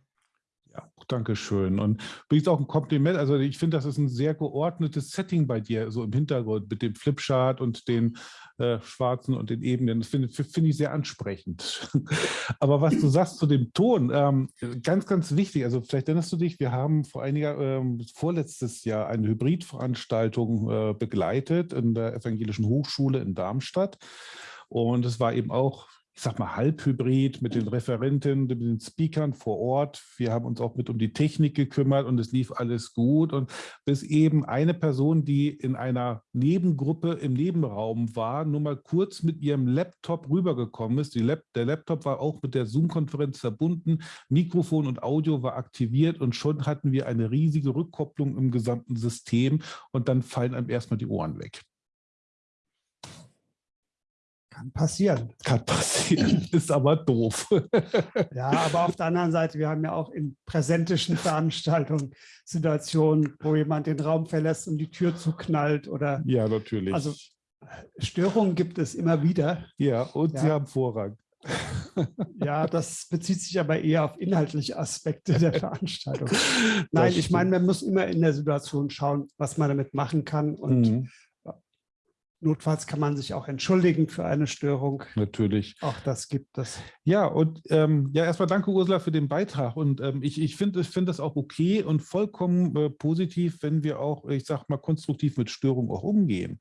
Dankeschön. Und übrigens auch ein Kompliment. Also ich finde, das ist ein sehr geordnetes Setting bei dir, so im Hintergrund mit dem Flipchart und den äh, schwarzen und den Ebenen. Das finde find ich sehr ansprechend. Aber was du sagst zu dem Ton, ähm, ganz, ganz wichtig. Also vielleicht erinnerst du dich, wir haben vor einiger, ähm, vorletztes Jahr eine Hybridveranstaltung äh, begleitet in der Evangelischen Hochschule in Darmstadt. Und es war eben auch ich sag mal, halbhybrid mit den Referenten, mit den Speakern vor Ort. Wir haben uns auch mit um die Technik gekümmert und es lief alles gut. Und bis eben eine Person, die in einer Nebengruppe im Nebenraum war, nur mal kurz mit ihrem Laptop rübergekommen ist. Lap der Laptop war auch mit der Zoom-Konferenz verbunden, Mikrofon und Audio war aktiviert und schon hatten wir eine riesige Rückkopplung im gesamten System und dann fallen einem erstmal die Ohren weg. Kann passieren. Kann passieren, ist aber doof. ja, aber auf der anderen Seite, wir haben ja auch in präsentischen Veranstaltungen Situationen, wo jemand den Raum verlässt und die Tür zuknallt oder. Ja, natürlich. Also Störungen gibt es immer wieder. Ja, und ja. sie haben Vorrang. Ja, das bezieht sich aber eher auf inhaltliche Aspekte der Veranstaltung. Nein, ich meine, man muss immer in der Situation schauen, was man damit machen kann. Und mhm. Notfalls kann man sich auch entschuldigen für eine Störung. Natürlich. Auch das gibt es. Ja, und ähm, ja, erstmal danke Ursula für den Beitrag. Und ähm, ich, ich finde ich find das auch okay und vollkommen äh, positiv, wenn wir auch, ich sag mal, konstruktiv mit Störungen auch umgehen.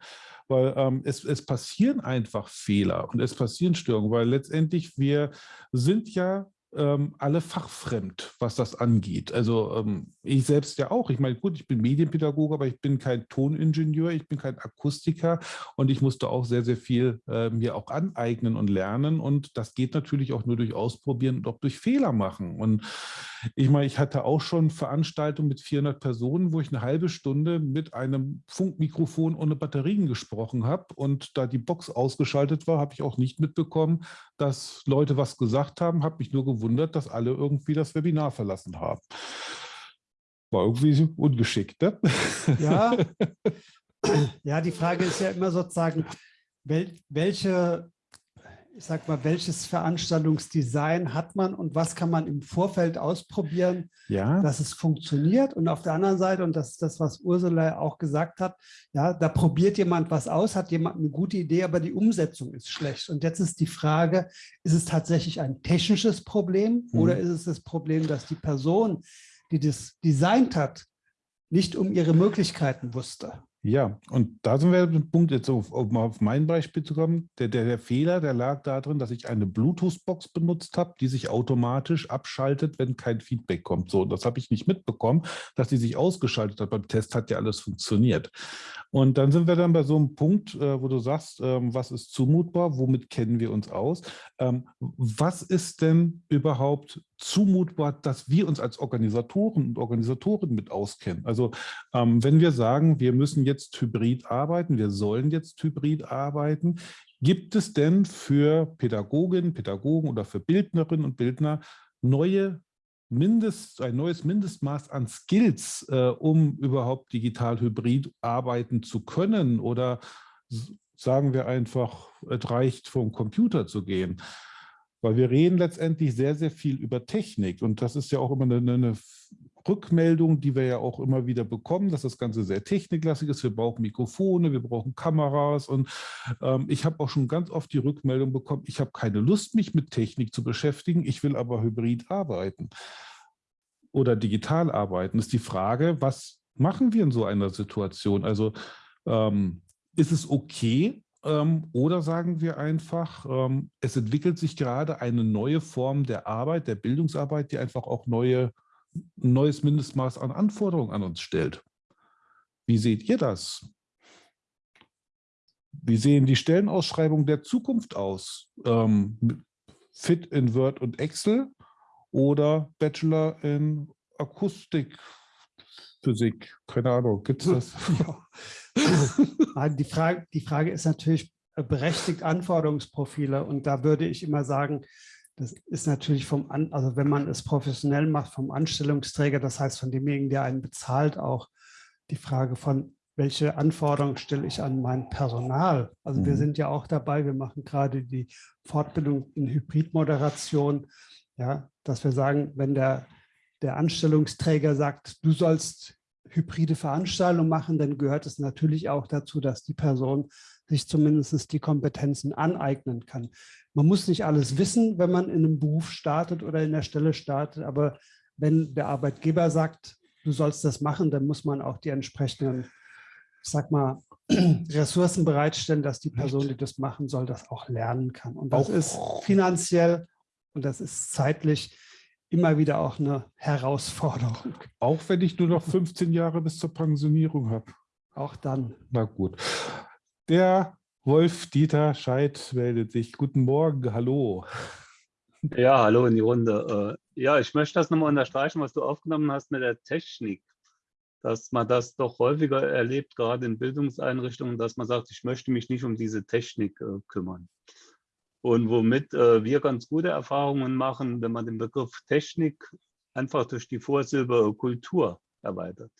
Weil ähm, es, es passieren einfach Fehler und es passieren Störungen, weil letztendlich wir sind ja ähm, alle fachfremd, was das angeht. Also ähm, ich selbst ja auch. Ich meine, gut, ich bin Medienpädagoge, aber ich bin kein Toningenieur, ich bin kein Akustiker und ich musste auch sehr, sehr viel äh, mir auch aneignen und lernen. Und das geht natürlich auch nur durch Ausprobieren und auch durch Fehler machen. Und ich meine, ich hatte auch schon Veranstaltungen mit 400 Personen, wo ich eine halbe Stunde mit einem Funkmikrofon ohne Batterien gesprochen habe. Und da die Box ausgeschaltet war, habe ich auch nicht mitbekommen, dass Leute was gesagt haben, habe mich nur gewundert, dass alle irgendwie das Webinar verlassen haben. War irgendwie ungeschickt, ne? Ja. ja, die Frage ist ja immer sozusagen, welche ich sag mal, welches Veranstaltungsdesign hat man und was kann man im Vorfeld ausprobieren, ja. dass es funktioniert. Und auf der anderen Seite, und das ist das, was Ursula auch gesagt hat, ja, da probiert jemand was aus, hat jemand eine gute Idee, aber die Umsetzung ist schlecht. Und jetzt ist die Frage, ist es tatsächlich ein technisches Problem mhm. oder ist es das Problem, dass die Person, die das designt hat, nicht um ihre Möglichkeiten wusste? Ja, und da sind wir dem Punkt, jetzt auf, um auf mein Beispiel zu kommen. Der, der, der Fehler, der lag darin, dass ich eine Bluetooth-Box benutzt habe, die sich automatisch abschaltet, wenn kein Feedback kommt. So, das habe ich nicht mitbekommen, dass die sich ausgeschaltet hat. Beim Test hat ja alles funktioniert. Und dann sind wir dann bei so einem Punkt, äh, wo du sagst, ähm, was ist zumutbar, womit kennen wir uns aus? Ähm, was ist denn überhaupt zumutbar, dass wir uns als Organisatoren und Organisatorinnen mit auskennen. Also ähm, wenn wir sagen, wir müssen jetzt hybrid arbeiten, wir sollen jetzt hybrid arbeiten, gibt es denn für Pädagoginnen, Pädagogen oder für Bildnerinnen und Bildner neue Mindest, ein neues Mindestmaß an Skills, äh, um überhaupt digital hybrid arbeiten zu können? Oder sagen wir einfach, es reicht vom Computer zu gehen? Weil wir reden letztendlich sehr, sehr viel über Technik und das ist ja auch immer eine, eine Rückmeldung, die wir ja auch immer wieder bekommen, dass das Ganze sehr techniklastig ist. Wir brauchen Mikrofone, wir brauchen Kameras und ähm, ich habe auch schon ganz oft die Rückmeldung bekommen, ich habe keine Lust, mich mit Technik zu beschäftigen, ich will aber hybrid arbeiten oder digital arbeiten. Ist die Frage, was machen wir in so einer Situation? Also ähm, ist es okay, oder sagen wir einfach, ähm, es entwickelt sich gerade eine neue Form der Arbeit, der Bildungsarbeit, die einfach auch neue, neues Mindestmaß an Anforderungen an uns stellt. Wie seht ihr das? Wie sehen die Stellenausschreibungen der Zukunft aus? Ähm, Fit in Word und Excel oder Bachelor in Akustik, Physik? Keine Ahnung, gibt es das? Ja. die, Frage, die Frage ist natürlich äh, berechtigt Anforderungsprofile und da würde ich immer sagen, das ist natürlich vom, An also wenn man es professionell macht, vom Anstellungsträger, das heißt von demjenigen, der einen bezahlt, auch die Frage von, welche Anforderungen stelle ich an mein Personal? Also mhm. wir sind ja auch dabei, wir machen gerade die Fortbildung in Hybridmoderation, ja, dass wir sagen, wenn der der Anstellungsträger sagt, du sollst hybride Veranstaltungen machen, dann gehört es natürlich auch dazu, dass die Person sich zumindest die Kompetenzen aneignen kann. Man muss nicht alles wissen, wenn man in einem Beruf startet oder in der Stelle startet, aber wenn der Arbeitgeber sagt, du sollst das machen, dann muss man auch die entsprechenden, ich sag mal, Ressourcen bereitstellen, dass die Person, die das machen soll, das auch lernen kann. Und das auch. ist finanziell und das ist zeitlich immer wieder auch eine Herausforderung. Auch wenn ich nur noch 15 Jahre bis zur Pensionierung habe. Auch dann. Na gut. Der Wolf-Dieter Scheid meldet sich. Guten Morgen, hallo. Ja, hallo in die Runde. Äh, ja, ich möchte das nochmal unterstreichen, was du aufgenommen hast mit der Technik. Dass man das doch häufiger erlebt, gerade in Bildungseinrichtungen, dass man sagt, ich möchte mich nicht um diese Technik äh, kümmern. Und womit äh, wir ganz gute Erfahrungen machen, wenn man den Begriff Technik einfach durch die Vorsilbe Kultur erweitert.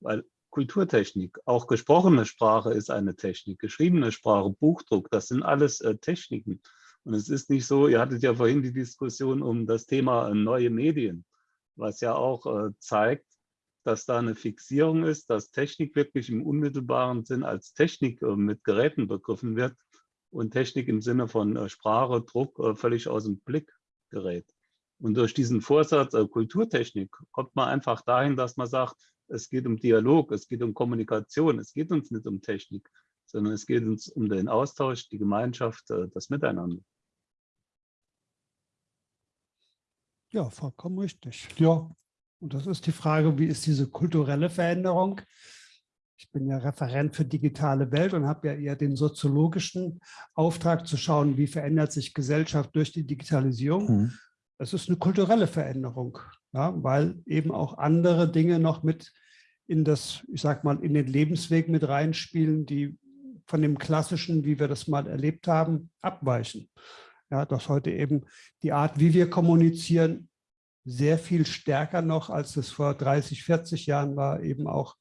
Weil Kulturtechnik, auch gesprochene Sprache ist eine Technik, geschriebene Sprache, Buchdruck, das sind alles äh, Techniken. Und es ist nicht so, ihr hattet ja vorhin die Diskussion um das Thema äh, neue Medien, was ja auch äh, zeigt, dass da eine Fixierung ist, dass Technik wirklich im unmittelbaren Sinn als Technik äh, mit Geräten begriffen wird und Technik im Sinne von äh, Sprache, Druck äh, völlig aus dem Blick gerät. Und durch diesen Vorsatz äh, Kulturtechnik kommt man einfach dahin, dass man sagt, es geht um Dialog, es geht um Kommunikation, es geht uns nicht um Technik, sondern es geht uns um den Austausch, die Gemeinschaft, das Miteinander. Ja, vollkommen richtig. Ja, und das ist die Frage, wie ist diese kulturelle Veränderung? Ich bin ja Referent für digitale Welt und habe ja eher den soziologischen Auftrag zu schauen, wie verändert sich Gesellschaft durch die Digitalisierung. Mhm. Es ist eine kulturelle Veränderung, ja, weil eben auch andere Dinge noch mit in das, ich sag mal, in den Lebensweg mit reinspielen, die von dem klassischen, wie wir das mal erlebt haben, abweichen. Ja, dass heute eben die Art, wie wir kommunizieren, sehr viel stärker noch, als es vor 30, 40 Jahren war, eben auch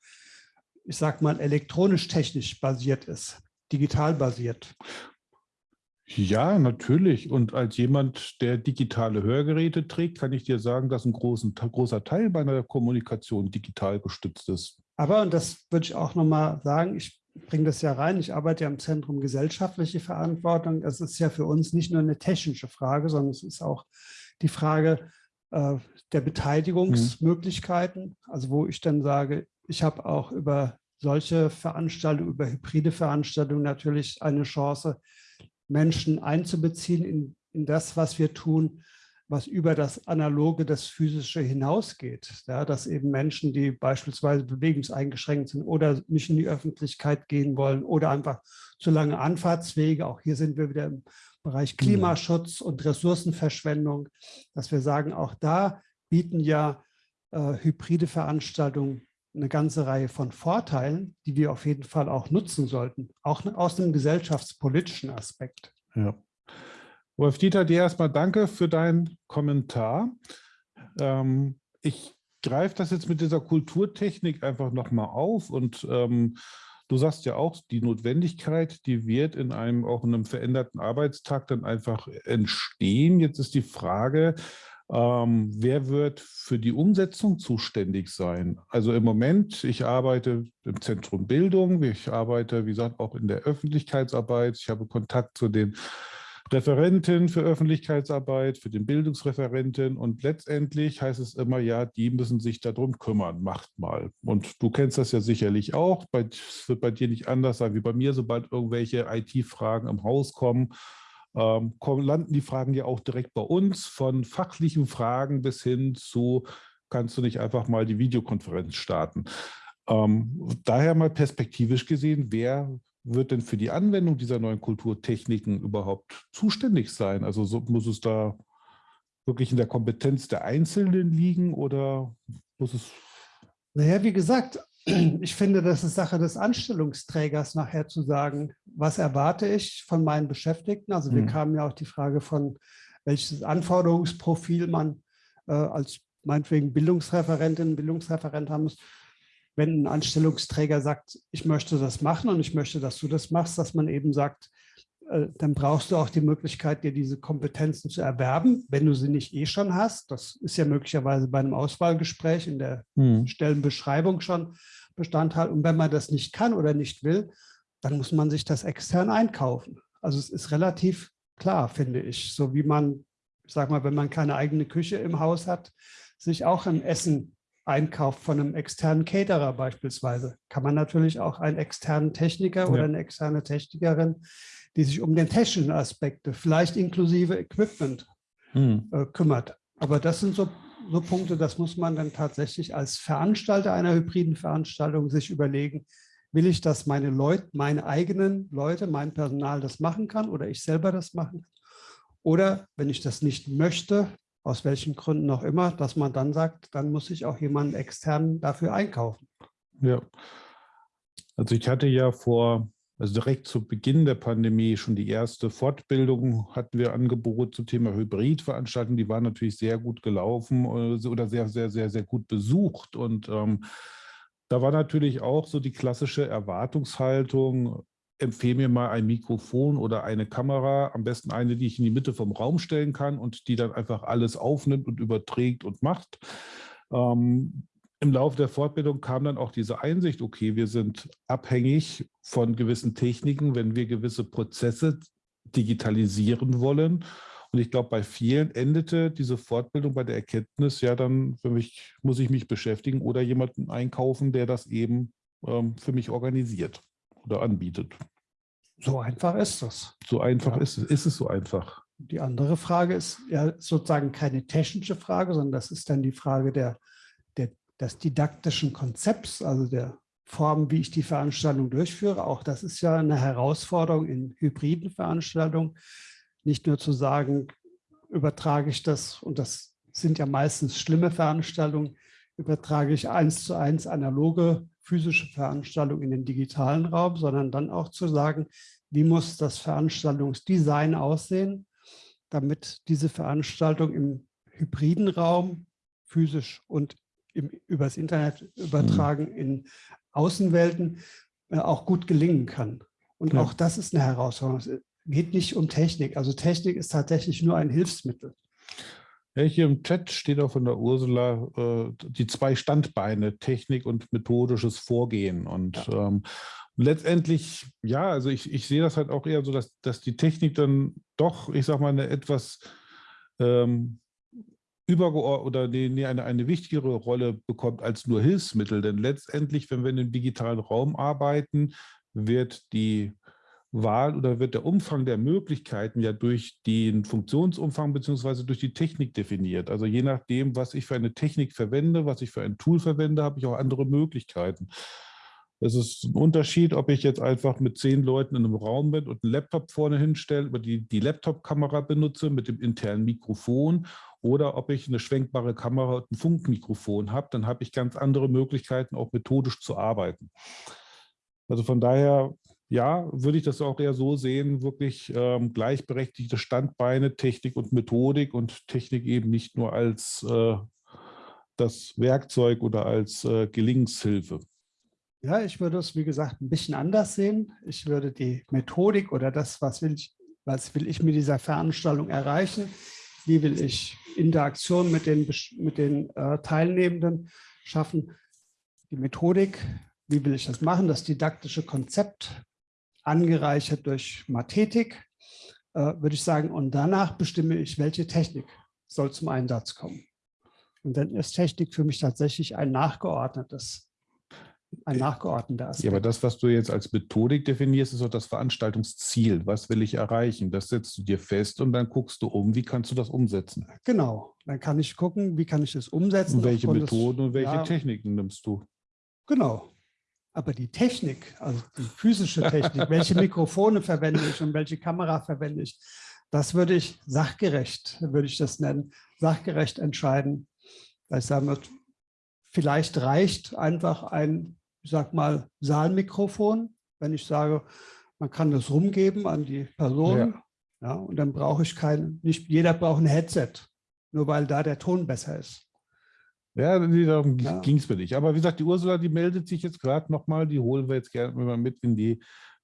ich sag mal, elektronisch-technisch basiert ist, digital basiert. Ja, natürlich. Und als jemand, der digitale Hörgeräte trägt, kann ich dir sagen, dass ein großen, großer Teil meiner Kommunikation digital gestützt ist. Aber, und das würde ich auch nochmal sagen, ich bringe das ja rein, ich arbeite ja im Zentrum gesellschaftliche Verantwortung. Es ist ja für uns nicht nur eine technische Frage, sondern es ist auch die Frage äh, der Beteiligungsmöglichkeiten. Mhm. Also wo ich dann sage, ich habe auch über solche Veranstaltungen, über hybride Veranstaltungen natürlich eine Chance, Menschen einzubeziehen in, in das, was wir tun, was über das Analoge, das Physische hinausgeht. Ja, dass eben Menschen, die beispielsweise bewegungseingeschränkt sind oder nicht in die Öffentlichkeit gehen wollen oder einfach zu lange Anfahrtswege, auch hier sind wir wieder im Bereich Klimaschutz und Ressourcenverschwendung, dass wir sagen, auch da bieten ja äh, hybride Veranstaltungen eine ganze Reihe von Vorteilen, die wir auf jeden Fall auch nutzen sollten, auch aus dem gesellschaftspolitischen Aspekt. Ja. Wolf Dieter, dir erstmal danke für deinen Kommentar. Ähm, ich greife das jetzt mit dieser Kulturtechnik einfach nochmal auf und ähm, du sagst ja auch, die Notwendigkeit, die wird in einem auch in einem veränderten Arbeitstag dann einfach entstehen. Jetzt ist die Frage, ähm, wer wird für die Umsetzung zuständig sein? Also im Moment, ich arbeite im Zentrum Bildung, ich arbeite, wie gesagt, auch in der Öffentlichkeitsarbeit. Ich habe Kontakt zu den Referenten für Öffentlichkeitsarbeit, für den Bildungsreferenten und letztendlich heißt es immer, ja, die müssen sich darum kümmern, macht mal. Und du kennst das ja sicherlich auch, es wird bei dir nicht anders sein wie bei mir, sobald irgendwelche IT-Fragen im Haus kommen, ähm, kommen, landen die Fragen ja auch direkt bei uns, von fachlichen Fragen bis hin zu, kannst du nicht einfach mal die Videokonferenz starten. Ähm, daher mal perspektivisch gesehen, wer wird denn für die Anwendung dieser neuen Kulturtechniken überhaupt zuständig sein? Also so, muss es da wirklich in der Kompetenz der Einzelnen liegen oder muss es... Naja, wie gesagt, ich finde, das ist Sache des Anstellungsträgers nachher zu sagen, was erwarte ich von meinen Beschäftigten. Also wir mhm. kamen ja auch die Frage von, welches Anforderungsprofil man äh, als meinetwegen Bildungsreferentin, Bildungsreferent haben muss. Wenn ein Anstellungsträger sagt, ich möchte das machen und ich möchte, dass du das machst, dass man eben sagt, dann brauchst du auch die Möglichkeit, dir diese Kompetenzen zu erwerben, wenn du sie nicht eh schon hast. Das ist ja möglicherweise bei einem Auswahlgespräch in der hm. Stellenbeschreibung schon Bestandteil. Und wenn man das nicht kann oder nicht will, dann muss man sich das extern einkaufen. Also es ist relativ klar, finde ich. So wie man, ich sag mal, wenn man keine eigene Küche im Haus hat, sich auch ein Essen einkauft von einem externen Caterer beispielsweise, kann man natürlich auch einen externen Techniker ja. oder eine externe Technikerin, die sich um den technischen Aspekte, vielleicht inklusive Equipment, hm. äh, kümmert. Aber das sind so, so Punkte, das muss man dann tatsächlich als Veranstalter einer hybriden Veranstaltung sich überlegen, will ich, dass meine Leute, meine eigenen Leute, mein Personal das machen kann oder ich selber das machen kann? Oder wenn ich das nicht möchte, aus welchen Gründen auch immer, dass man dann sagt, dann muss ich auch jemanden extern dafür einkaufen. Ja, also ich hatte ja vor, also direkt zu Beginn der Pandemie schon die erste Fortbildung hatten wir Angebot zum Thema Hybridveranstaltungen. Die waren natürlich sehr gut gelaufen äh, oder sehr, sehr, sehr, sehr gut besucht und ähm, da war natürlich auch so die klassische Erwartungshaltung, empfehle mir mal ein Mikrofon oder eine Kamera, am besten eine, die ich in die Mitte vom Raum stellen kann und die dann einfach alles aufnimmt und überträgt und macht. Ähm, Im Laufe der Fortbildung kam dann auch diese Einsicht, okay, wir sind abhängig von gewissen Techniken, wenn wir gewisse Prozesse digitalisieren wollen und ich glaube, bei vielen endete diese Fortbildung bei der Erkenntnis, ja, dann mich, muss ich mich beschäftigen oder jemanden einkaufen, der das eben ähm, für mich organisiert oder anbietet. So einfach ist das. So einfach ja. ist es. Ist es so einfach? Die andere Frage ist ja sozusagen keine technische Frage, sondern das ist dann die Frage der, der, des didaktischen Konzepts, also der Form, wie ich die Veranstaltung durchführe. Auch das ist ja eine Herausforderung in hybriden Veranstaltungen, nicht nur zu sagen, übertrage ich das, und das sind ja meistens schlimme Veranstaltungen, übertrage ich eins zu eins analoge physische Veranstaltungen in den digitalen Raum, sondern dann auch zu sagen, wie muss das Veranstaltungsdesign aussehen, damit diese Veranstaltung im hybriden Raum, physisch und im, übers Internet übertragen mhm. in Außenwelten, äh, auch gut gelingen kann. Und ja. auch das ist eine Herausforderung geht nicht um Technik. Also Technik ist tatsächlich nur ein Hilfsmittel. Ja, hier im Chat steht auch von der Ursula äh, die zwei Standbeine, Technik und methodisches Vorgehen. Und ja. ähm, letztendlich, ja, also ich, ich sehe das halt auch eher so, dass, dass die Technik dann doch, ich sage mal, eine etwas ähm, übergeordnet oder nee, eine, eine wichtigere Rolle bekommt als nur Hilfsmittel. Denn letztendlich, wenn wir in dem digitalen Raum arbeiten, wird die Wahl oder wird der Umfang der Möglichkeiten ja durch den Funktionsumfang beziehungsweise durch die Technik definiert. Also je nachdem, was ich für eine Technik verwende, was ich für ein Tool verwende, habe ich auch andere Möglichkeiten. Es ist ein Unterschied, ob ich jetzt einfach mit zehn Leuten in einem Raum bin und einen Laptop vorne hinstelle, über die, die Laptop-Kamera benutze mit dem internen Mikrofon oder ob ich eine schwenkbare Kamera und ein Funkmikrofon habe, dann habe ich ganz andere Möglichkeiten, auch methodisch zu arbeiten. Also von daher ja, würde ich das auch eher so sehen, wirklich ähm, gleichberechtigte Standbeine, Technik und Methodik und Technik eben nicht nur als äh, das Werkzeug oder als äh, Gelingenshilfe. Ja, ich würde es, wie gesagt, ein bisschen anders sehen. Ich würde die Methodik oder das, was will ich, was will ich mit dieser Veranstaltung erreichen, wie will ich Interaktion mit den, mit den äh, Teilnehmenden schaffen, die Methodik, wie will ich das machen, das didaktische Konzept, angereichert durch Mathetik, äh, würde ich sagen. Und danach bestimme ich, welche Technik soll zum Einsatz kommen. Und dann ist Technik für mich tatsächlich ein nachgeordnetes, ein nachgeordneter Aspekt. Ja, aber das, was du jetzt als Methodik definierst, ist auch das Veranstaltungsziel. Was will ich erreichen? Das setzt du dir fest und dann guckst du um, wie kannst du das umsetzen? Genau, dann kann ich gucken, wie kann ich das umsetzen. Und welche Methoden des, und welche ja, Techniken nimmst du? Genau, aber die Technik, also die physische Technik, welche Mikrofone verwende ich und welche Kamera verwende ich, das würde ich sachgerecht, würde ich das nennen, sachgerecht entscheiden. Ich sage vielleicht reicht einfach ein, ich sag mal, Saalmikrofon, wenn ich sage, man kann das rumgeben an die Person. Ja. ja und dann brauche ich kein, nicht jeder braucht ein Headset, nur weil da der Ton besser ist. Ja, darum ja. ging es mir nicht. Aber wie gesagt, die Ursula, die meldet sich jetzt gerade nochmal, die holen wir jetzt gerne mal mit in die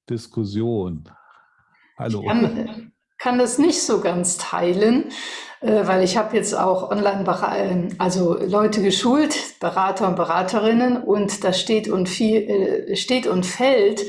Diskussion. Hallo. Ich kann, kann das nicht so ganz teilen, weil ich habe jetzt auch online äh, also Leute geschult, Berater und Beraterinnen und da steht und viel äh, steht und fällt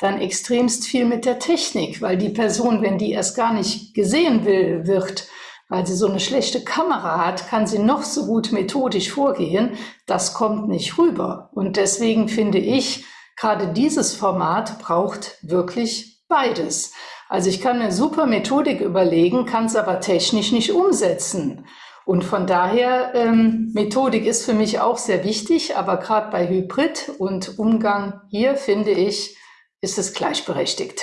dann extremst viel mit der Technik, weil die Person, wenn die erst gar nicht gesehen will, wird, weil sie so eine schlechte Kamera hat, kann sie noch so gut methodisch vorgehen, das kommt nicht rüber. Und deswegen finde ich, gerade dieses Format braucht wirklich beides. Also ich kann eine super Methodik überlegen, kann es aber technisch nicht umsetzen. Und von daher, ähm, Methodik ist für mich auch sehr wichtig, aber gerade bei Hybrid und Umgang hier, finde ich, ist es gleichberechtigt.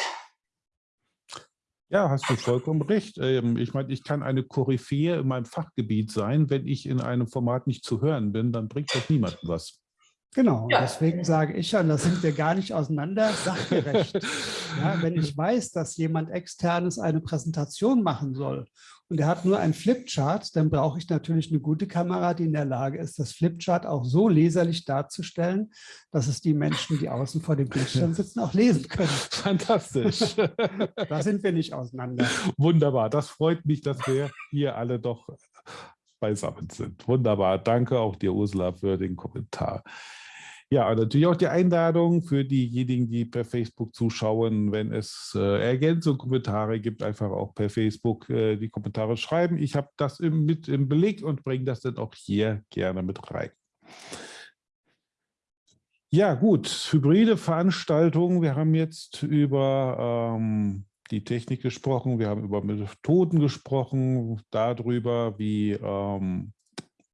Ja, hast du vollkommen recht. Ähm, ich meine, ich kann eine Koryphäe in meinem Fachgebiet sein. Wenn ich in einem Format nicht zu hören bin, dann bringt das niemandem was. Genau, ja. deswegen sage ich ja, da sind wir gar nicht auseinander, sachgerecht. ja, wenn ich weiß, dass jemand externes eine Präsentation machen soll und er hat nur ein Flipchart, dann brauche ich natürlich eine gute Kamera, die in der Lage ist, das Flipchart auch so leserlich darzustellen, dass es die Menschen, die außen vor dem Bildschirm sitzen, auch lesen können. Fantastisch. da sind wir nicht auseinander. Wunderbar, das freut mich, dass wir hier alle doch beisammen sind. Wunderbar, danke auch dir, Ursula, für den Kommentar. Ja, natürlich auch die Einladung für diejenigen, die per Facebook zuschauen, wenn es äh, Ergänzungen, Kommentare gibt, einfach auch per Facebook äh, die Kommentare schreiben. Ich habe das im, mit im Beleg und bringe das dann auch hier gerne mit rein. Ja, gut, hybride Veranstaltungen. Wir haben jetzt über ähm, die Technik gesprochen, wir haben über Methoden gesprochen, darüber, wie, ähm,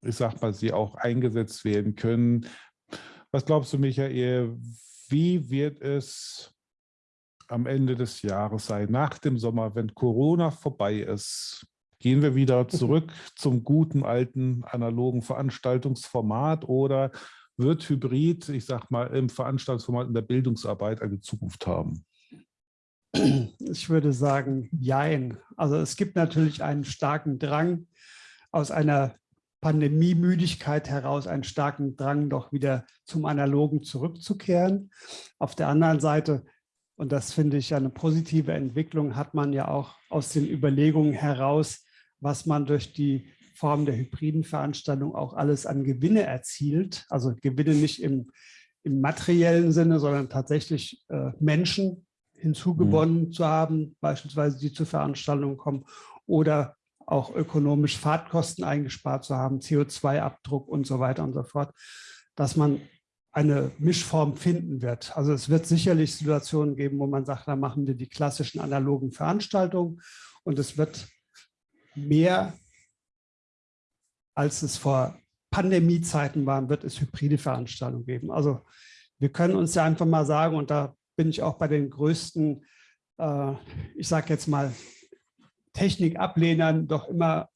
ich sag mal, sie auch eingesetzt werden können, was glaubst du, Michael, wie wird es am Ende des Jahres sein, nach dem Sommer, wenn Corona vorbei ist? Gehen wir wieder zurück zum guten alten analogen Veranstaltungsformat oder wird Hybrid, ich sag mal, im Veranstaltungsformat in der Bildungsarbeit eine Zukunft haben? Ich würde sagen, jein. Also es gibt natürlich einen starken Drang aus einer Pandemiemüdigkeit heraus einen starken Drang, doch wieder zum Analogen zurückzukehren. Auf der anderen Seite, und das finde ich eine positive Entwicklung, hat man ja auch aus den Überlegungen heraus, was man durch die Form der hybriden Veranstaltung auch alles an Gewinne erzielt. Also Gewinne nicht im, im materiellen Sinne, sondern tatsächlich äh, Menschen hinzugewonnen mhm. zu haben, beispielsweise die zur Veranstaltung kommen oder auch ökonomisch Fahrtkosten eingespart zu haben, CO2-Abdruck und so weiter und so fort, dass man eine Mischform finden wird. Also es wird sicherlich Situationen geben, wo man sagt, da machen wir die klassischen analogen Veranstaltungen und es wird mehr, als es vor Pandemiezeiten waren, wird es hybride Veranstaltungen geben. Also wir können uns ja einfach mal sagen, und da bin ich auch bei den größten, äh, ich sage jetzt mal, Technikablehnern doch immer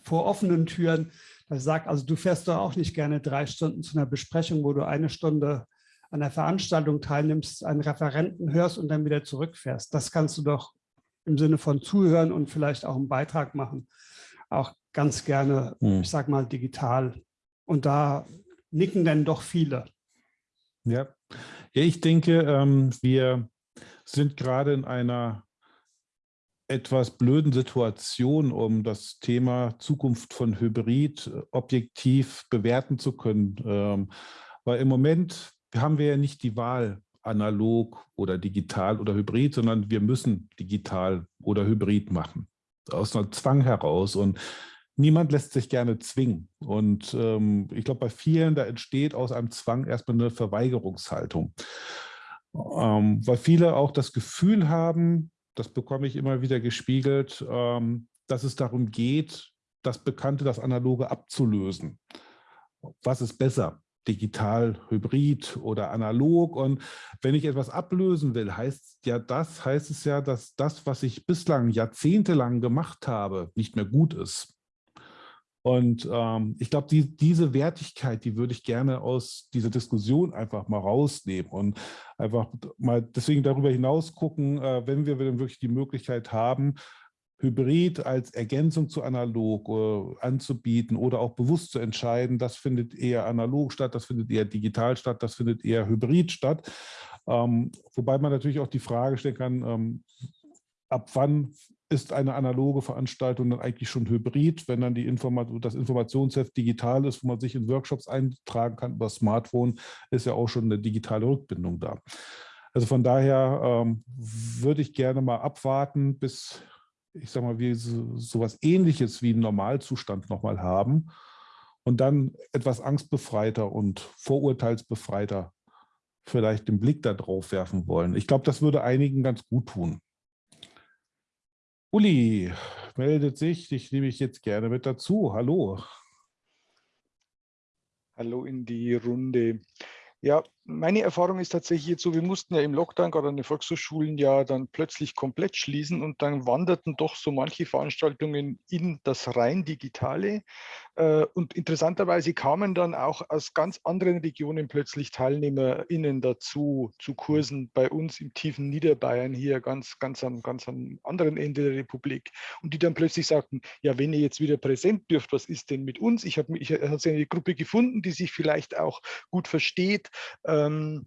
vor offenen Türen, dass sagt, also du fährst doch auch nicht gerne drei Stunden zu einer Besprechung, wo du eine Stunde an der Veranstaltung teilnimmst, einen Referenten hörst und dann wieder zurückfährst. Das kannst du doch im Sinne von zuhören und vielleicht auch einen Beitrag machen, auch ganz gerne, hm. ich sag mal, digital. Und da nicken dann doch viele. Ja, ja ich denke, ähm, wir sind gerade in einer etwas blöden Situation, um das Thema Zukunft von Hybrid äh, objektiv bewerten zu können. Ähm, weil im Moment haben wir ja nicht die Wahl, analog oder digital oder hybrid, sondern wir müssen digital oder hybrid machen. Aus einem Zwang heraus. Und niemand lässt sich gerne zwingen. Und ähm, ich glaube, bei vielen, da entsteht aus einem Zwang erstmal eine Verweigerungshaltung. Ähm, weil viele auch das Gefühl haben, das bekomme ich immer wieder gespiegelt, ähm, dass es darum geht, das Bekannte, das Analoge abzulösen. Was ist besser? digital, hybrid oder analog. Und wenn ich etwas ablösen will, heißt ja das, heißt es ja, dass das, was ich bislang jahrzehntelang gemacht habe, nicht mehr gut ist. Und ähm, ich glaube, die, diese Wertigkeit, die würde ich gerne aus dieser Diskussion einfach mal rausnehmen und einfach mal deswegen darüber hinaus gucken, äh, wenn wir dann wirklich die Möglichkeit haben, Hybrid als Ergänzung zu analog äh, anzubieten oder auch bewusst zu entscheiden, das findet eher analog statt, das findet eher digital statt, das findet eher hybrid statt. Ähm, wobei man natürlich auch die Frage stellen kann, ähm, ab wann ist eine analoge Veranstaltung dann eigentlich schon hybrid, wenn dann die Informat das Informationsheft digital ist, wo man sich in Workshops eintragen kann über Smartphone, ist ja auch schon eine digitale Rückbindung da. Also von daher ähm, würde ich gerne mal abwarten, bis, ich sage mal, wir so, sowas ähnliches wie einen Normalzustand nochmal haben und dann etwas angstbefreiter und vorurteilsbefreiter vielleicht den Blick darauf werfen wollen. Ich glaube, das würde einigen ganz gut tun. Uli meldet sich, dich nehme ich jetzt gerne mit dazu. Hallo. Hallo in die Runde. Ja, meine Erfahrung ist tatsächlich jetzt so, wir mussten ja im Lockdown gerade an den Volkshochschulen ja dann plötzlich komplett schließen und dann wanderten doch so manche Veranstaltungen in das rein Digitale. Äh, und interessanterweise kamen dann auch aus ganz anderen Regionen plötzlich TeilnehmerInnen dazu, zu Kursen bei uns im tiefen Niederbayern, hier ganz, ganz, am, ganz am anderen Ende der Republik. Und die dann plötzlich sagten, ja, wenn ihr jetzt wieder präsent dürft, was ist denn mit uns? Ich habe ich hab eine Gruppe gefunden, die sich vielleicht auch gut versteht, ähm,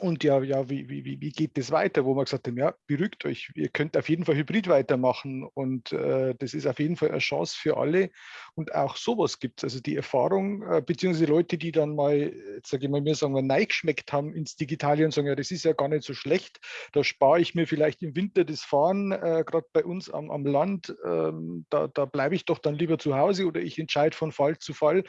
und ja, ja wie, wie, wie geht das weiter? Wo wir gesagt haben, ja, beruhigt euch, ihr könnt auf jeden Fall Hybrid weitermachen und äh, das ist auf jeden Fall eine Chance für alle. Und auch sowas gibt es. Also die Erfahrung, äh, beziehungsweise Leute, die dann mal, sage ich mal, mir sagen wir, neigeschmeckt haben ins Digitale und sagen, ja, das ist ja gar nicht so schlecht, da spare ich mir vielleicht im Winter das Fahren, äh, gerade bei uns am, am Land, ähm, da, da bleibe ich doch dann lieber zu Hause oder ich entscheide von Fall zu Fall,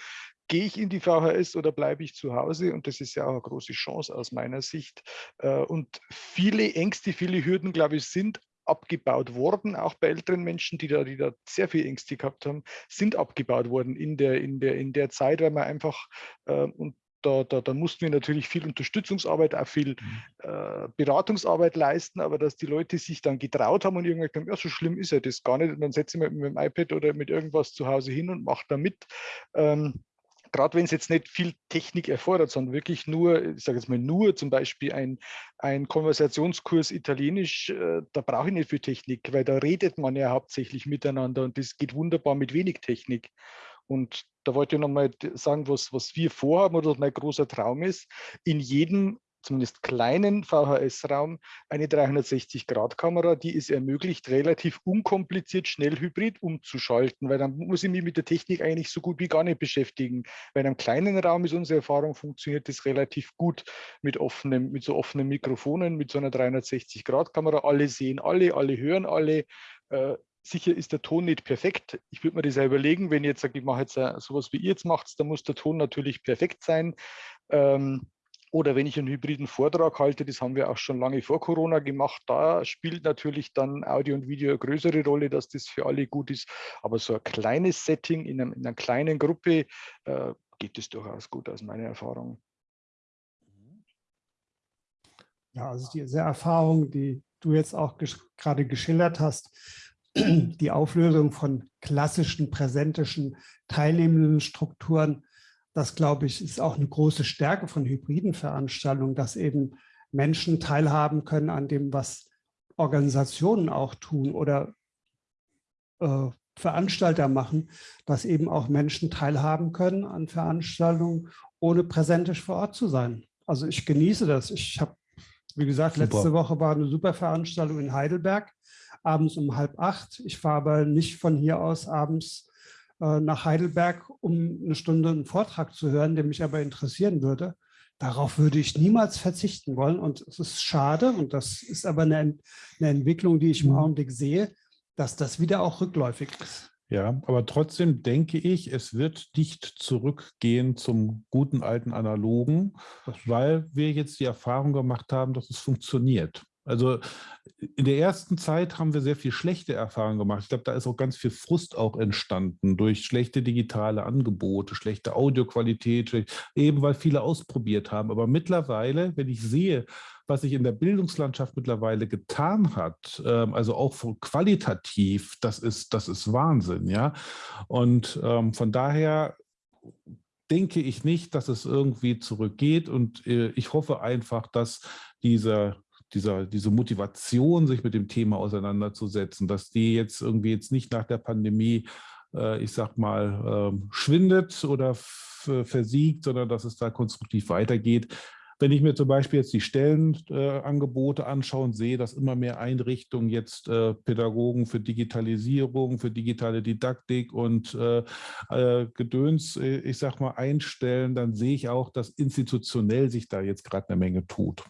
gehe ich in die VHS oder bleibe ich zu Hause? Und das ist ja auch eine große Chance aus meiner Sicht. Äh, und viele Ängste, viele Hürden, glaube ich, sind abgebaut worden, auch bei älteren Menschen, die da, die da sehr viel Ängste gehabt haben, sind abgebaut worden in der, in der, in der Zeit, weil man einfach, äh, und da, da, da, mussten wir natürlich viel Unterstützungsarbeit, auch viel mhm. äh, Beratungsarbeit leisten, aber dass die Leute sich dann getraut haben und irgendwann gesagt haben, ja, so schlimm ist ja das gar nicht. Und dann setze ich mich mit dem iPad oder mit irgendwas zu Hause hin und mache da mit. Ähm, gerade wenn es jetzt nicht viel Technik erfordert, sondern wirklich nur, ich sage jetzt mal nur zum Beispiel ein, ein Konversationskurs Italienisch, äh, da brauche ich nicht viel Technik, weil da redet man ja hauptsächlich miteinander und das geht wunderbar mit wenig Technik. Und da wollte ich nochmal sagen, was, was wir vorhaben oder was mein großer Traum ist, in jedem zumindest kleinen VHS-Raum eine 360-Grad-Kamera, die es ermöglicht, relativ unkompliziert schnell hybrid umzuschalten, weil dann muss ich mich mit der Technik eigentlich so gut wie gar nicht beschäftigen. Weil in einem kleinen Raum ist unsere Erfahrung, funktioniert das relativ gut mit, offenem, mit so offenen Mikrofonen, mit so einer 360-Grad-Kamera. Alle sehen alle, alle hören alle. Äh, sicher ist der Ton nicht perfekt. Ich würde mir das ja überlegen, wenn ich jetzt sage, ich mache jetzt sowas wie ihr jetzt macht, dann muss der Ton natürlich perfekt sein. Ähm, oder wenn ich einen hybriden Vortrag halte, das haben wir auch schon lange vor Corona gemacht, da spielt natürlich dann Audio und Video eine größere Rolle, dass das für alle gut ist. Aber so ein kleines Setting in, einem, in einer kleinen Gruppe äh, geht es durchaus gut aus meiner Erfahrung. Ja, also diese Erfahrung, die du jetzt auch ges gerade geschildert hast, die Auflösung von klassischen präsentischen teilnehmenden Strukturen das, glaube ich, ist auch eine große Stärke von hybriden Veranstaltungen, dass eben Menschen teilhaben können an dem, was Organisationen auch tun oder äh, Veranstalter machen, dass eben auch Menschen teilhaben können an Veranstaltungen, ohne präsentisch vor Ort zu sein. Also ich genieße das. Ich habe, wie gesagt, super. letzte Woche war eine super Veranstaltung in Heidelberg, abends um halb acht. Ich fahre aber nicht von hier aus abends nach Heidelberg, um eine Stunde einen Vortrag zu hören, der mich aber interessieren würde. Darauf würde ich niemals verzichten wollen. Und es ist schade, und das ist aber eine, eine Entwicklung, die ich im mhm. Augenblick sehe, dass das wieder auch rückläufig ist. Ja, aber trotzdem denke ich, es wird nicht zurückgehen zum guten alten Analogen, weil wir jetzt die Erfahrung gemacht haben, dass es funktioniert. Also in der ersten Zeit haben wir sehr viel schlechte Erfahrungen gemacht. Ich glaube, da ist auch ganz viel Frust auch entstanden durch schlechte digitale Angebote, schlechte Audioqualität, eben weil viele ausprobiert haben. Aber mittlerweile, wenn ich sehe, was sich in der Bildungslandschaft mittlerweile getan hat, ähm, also auch qualitativ, das ist, das ist Wahnsinn, ja. Und ähm, von daher denke ich nicht, dass es irgendwie zurückgeht und äh, ich hoffe einfach, dass dieser dieser, diese Motivation, sich mit dem Thema auseinanderzusetzen, dass die jetzt irgendwie jetzt nicht nach der Pandemie, äh, ich sag mal, äh, schwindet oder versiegt, sondern dass es da konstruktiv weitergeht. Wenn ich mir zum Beispiel jetzt die Stellenangebote äh, anschaue und sehe, dass immer mehr Einrichtungen jetzt äh, Pädagogen für Digitalisierung, für digitale Didaktik und äh, äh Gedöns, äh, ich sag mal, einstellen, dann sehe ich auch, dass institutionell sich da jetzt gerade eine Menge tut.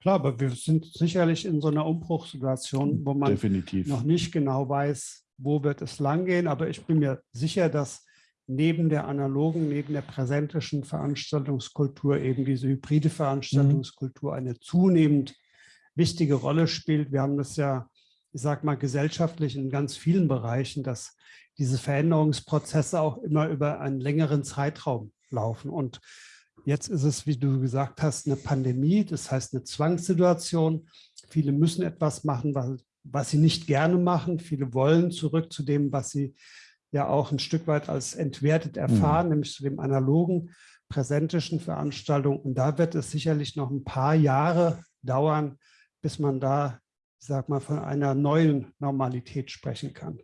Klar, aber wir sind sicherlich in so einer Umbruchssituation, wo man Definitiv. noch nicht genau weiß, wo wird es langgehen. Aber ich bin mir sicher, dass neben der analogen, neben der präsentischen Veranstaltungskultur eben diese hybride Veranstaltungskultur eine zunehmend wichtige Rolle spielt. Wir haben das ja, ich sage mal, gesellschaftlich in ganz vielen Bereichen, dass diese Veränderungsprozesse auch immer über einen längeren Zeitraum laufen. Und jetzt ist es, wie du gesagt hast, eine Pandemie, das heißt eine Zwangssituation. Viele müssen etwas machen, was, was sie nicht gerne machen. Viele wollen zurück zu dem, was sie ja auch ein Stück weit als entwertet erfahren, mhm. nämlich zu dem analogen, präsentischen Veranstaltung. Und da wird es sicherlich noch ein paar Jahre dauern, bis man da, ich sag mal, von einer neuen Normalität sprechen kann.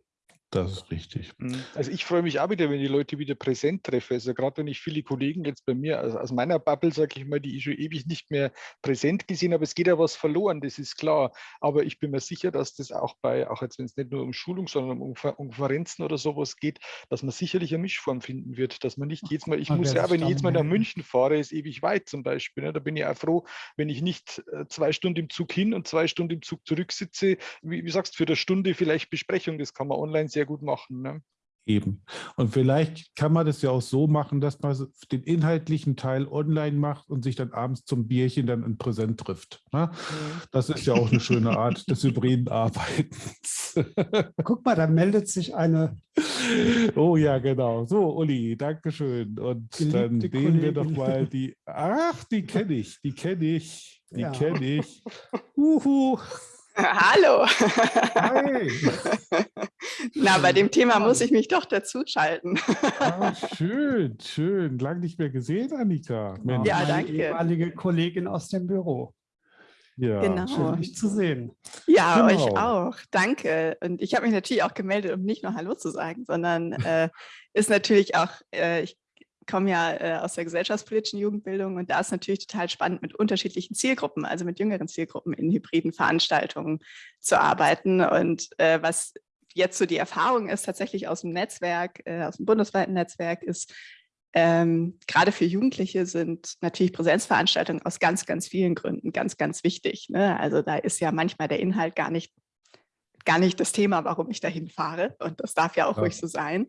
Das ist richtig. Mhm. Also ich freue mich auch wieder, wenn die Leute wieder präsent treffe. Also gerade wenn ich viele Kollegen jetzt bei mir, also aus meiner Bubble, sage ich mal, die ich schon ewig nicht mehr präsent gesehen habe, es geht ja was verloren, das ist klar. Aber ich bin mir sicher, dass das auch bei, auch jetzt wenn es nicht nur um Schulung, sondern um Konferenzen oder sowas geht, dass man sicherlich eine Mischform finden wird, dass man nicht jedes Mal, ich muss ja, wenn ich jetzt Mal nach München fahre, ist ewig weit zum Beispiel. Ne? Da bin ich auch froh, wenn ich nicht äh, zwei Stunden im Zug hin und zwei Stunden im Zug zurück sitze. Wie, wie sagst du, für eine Stunde vielleicht Besprechung, das kann man online sehr gut machen. Ne? Eben. Und vielleicht kann man das ja auch so machen, dass man den inhaltlichen Teil online macht und sich dann abends zum Bierchen dann in Präsent trifft. Ne? Mhm. Das ist ja auch eine schöne Art des hybriden Arbeitens. Guck mal, da meldet sich eine. Oh ja, genau. So, Uli, danke schön. Und Geliebte dann sehen Kollegin. wir doch mal die. Ach, die kenne ich, die kenne ich, die ja. kenne ich. Uhu. Hallo. Hi. Na, bei dem Thema muss ich mich doch dazuschalten. Ah, schön, schön. Lang nicht mehr gesehen, Annika. Mensch. Ja, danke. ehemalige Kollegin aus dem Büro. Ja, genau. schön, dich zu sehen. Ja, genau. euch auch. Danke. Und ich habe mich natürlich auch gemeldet, um nicht nur Hallo zu sagen, sondern äh, ist natürlich auch, äh, ich komme ja äh, aus der gesellschaftspolitischen Jugendbildung und da ist natürlich total spannend, mit unterschiedlichen Zielgruppen, also mit jüngeren Zielgruppen in hybriden Veranstaltungen zu arbeiten. Und äh, was jetzt so die Erfahrung ist, tatsächlich aus dem Netzwerk, äh, aus dem bundesweiten Netzwerk, ist, ähm, gerade für Jugendliche sind natürlich Präsenzveranstaltungen aus ganz, ganz vielen Gründen ganz, ganz wichtig. Ne? Also da ist ja manchmal der Inhalt gar nicht, gar nicht das Thema, warum ich dahin fahre. Und das darf ja auch ja. ruhig so sein.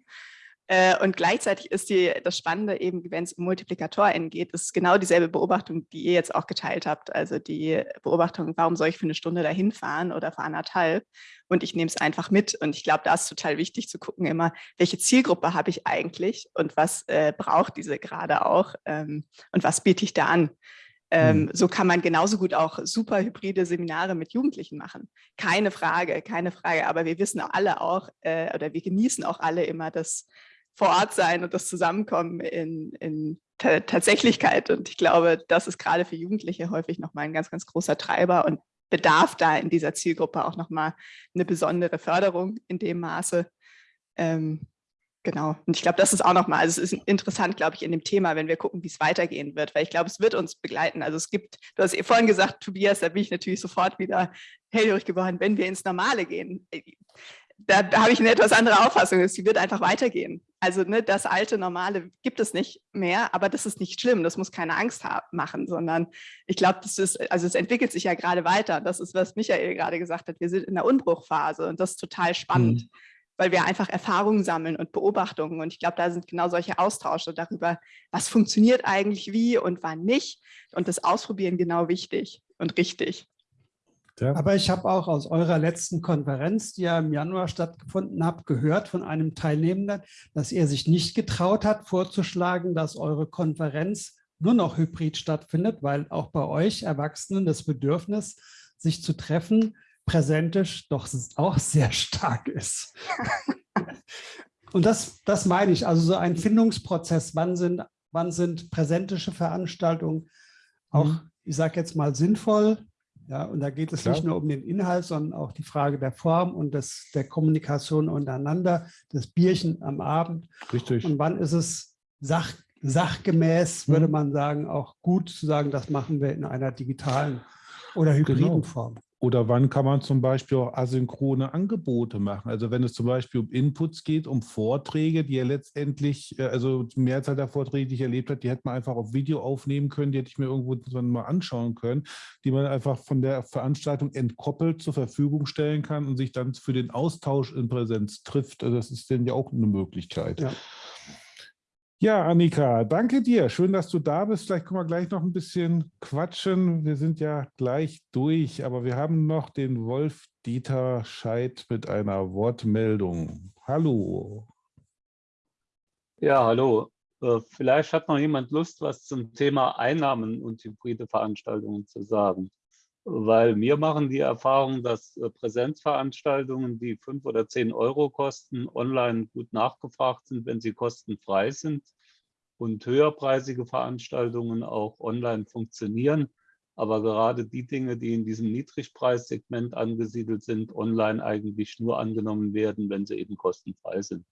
Äh, und gleichzeitig ist die, das Spannende eben, wenn es um MultiplikatorInnen geht, ist genau dieselbe Beobachtung, die ihr jetzt auch geteilt habt. Also die Beobachtung, warum soll ich für eine Stunde dahin fahren oder für anderthalb? Und ich nehme es einfach mit. Und ich glaube, da ist total wichtig zu gucken immer, welche Zielgruppe habe ich eigentlich und was äh, braucht diese gerade auch ähm, und was biete ich da an? Ähm, mhm. So kann man genauso gut auch super hybride Seminare mit Jugendlichen machen. Keine Frage, keine Frage. Aber wir wissen alle auch, äh, oder wir genießen auch alle immer das vor Ort sein und das Zusammenkommen in, in Tatsächlichkeit. Und ich glaube, das ist gerade für Jugendliche häufig nochmal ein ganz, ganz großer Treiber und bedarf da in dieser Zielgruppe auch nochmal eine besondere Förderung in dem Maße. Ähm, genau. Und ich glaube, das ist auch nochmal, also es ist interessant, glaube ich, in dem Thema, wenn wir gucken, wie es weitergehen wird, weil ich glaube, es wird uns begleiten. Also es gibt, du hast vorhin gesagt, Tobias, da bin ich natürlich sofort wieder hellhörig geworden, wenn wir ins Normale gehen da, da habe ich eine etwas andere Auffassung. Sie wird einfach weitergehen. Also ne, das alte Normale gibt es nicht mehr, aber das ist nicht schlimm. Das muss keine Angst machen, sondern ich glaube, das ist, also es entwickelt sich ja gerade weiter. Das ist, was Michael gerade gesagt hat. Wir sind in der Unbruchphase und das ist total spannend, mhm. weil wir einfach Erfahrungen sammeln und Beobachtungen. Und ich glaube, da sind genau solche Austausche darüber, was funktioniert eigentlich wie und wann nicht. Und das Ausprobieren genau wichtig und richtig. Ja. Aber ich habe auch aus eurer letzten Konferenz, die ja im Januar stattgefunden hat, gehört von einem Teilnehmenden, dass er sich nicht getraut hat, vorzuschlagen, dass eure Konferenz nur noch hybrid stattfindet, weil auch bei euch Erwachsenen das Bedürfnis, sich zu treffen, präsentisch doch auch sehr stark ist. Und das, das meine ich, also so ein Findungsprozess, wann sind, wann sind präsentische Veranstaltungen auch, mhm. ich sage jetzt mal, sinnvoll, ja, und da geht es Klar. nicht nur um den Inhalt, sondern auch die Frage der Form und des, der Kommunikation untereinander, das Bierchen am Abend. Richtig. Und wann ist es Sach, sachgemäß, würde man sagen, auch gut zu sagen, das machen wir in einer digitalen oder hybriden Genau. Form. Oder wann kann man zum Beispiel auch asynchrone Angebote machen? Also wenn es zum Beispiel um Inputs geht, um Vorträge, die ja letztendlich, äh, also die Mehrzahl der Vorträge, die ich erlebt habe, die hätte man einfach auf Video aufnehmen können, die hätte ich mir irgendwo mal anschauen können, die man einfach von der Veranstaltung entkoppelt zur Verfügung stellen kann und sich dann für den Austausch in Präsenz trifft. Also das ist dann ja auch eine Möglichkeit. Ja. Ja, Annika, danke dir. Schön, dass du da bist. Vielleicht können wir gleich noch ein bisschen quatschen. Wir sind ja gleich durch, aber wir haben noch den Wolf-Dieter Scheid mit einer Wortmeldung. Hallo. Ja, hallo. Äh, Vielleicht hat noch jemand Lust, was zum Thema Einnahmen und hybride Veranstaltungen zu sagen. Weil wir machen die Erfahrung, dass äh, Präsenzveranstaltungen, die fünf oder zehn Euro kosten, online gut nachgefragt sind, wenn sie kostenfrei sind. Und höherpreisige Veranstaltungen auch online funktionieren. Aber gerade die Dinge, die in diesem Niedrigpreissegment angesiedelt sind, online eigentlich nur angenommen werden, wenn sie eben kostenfrei sind.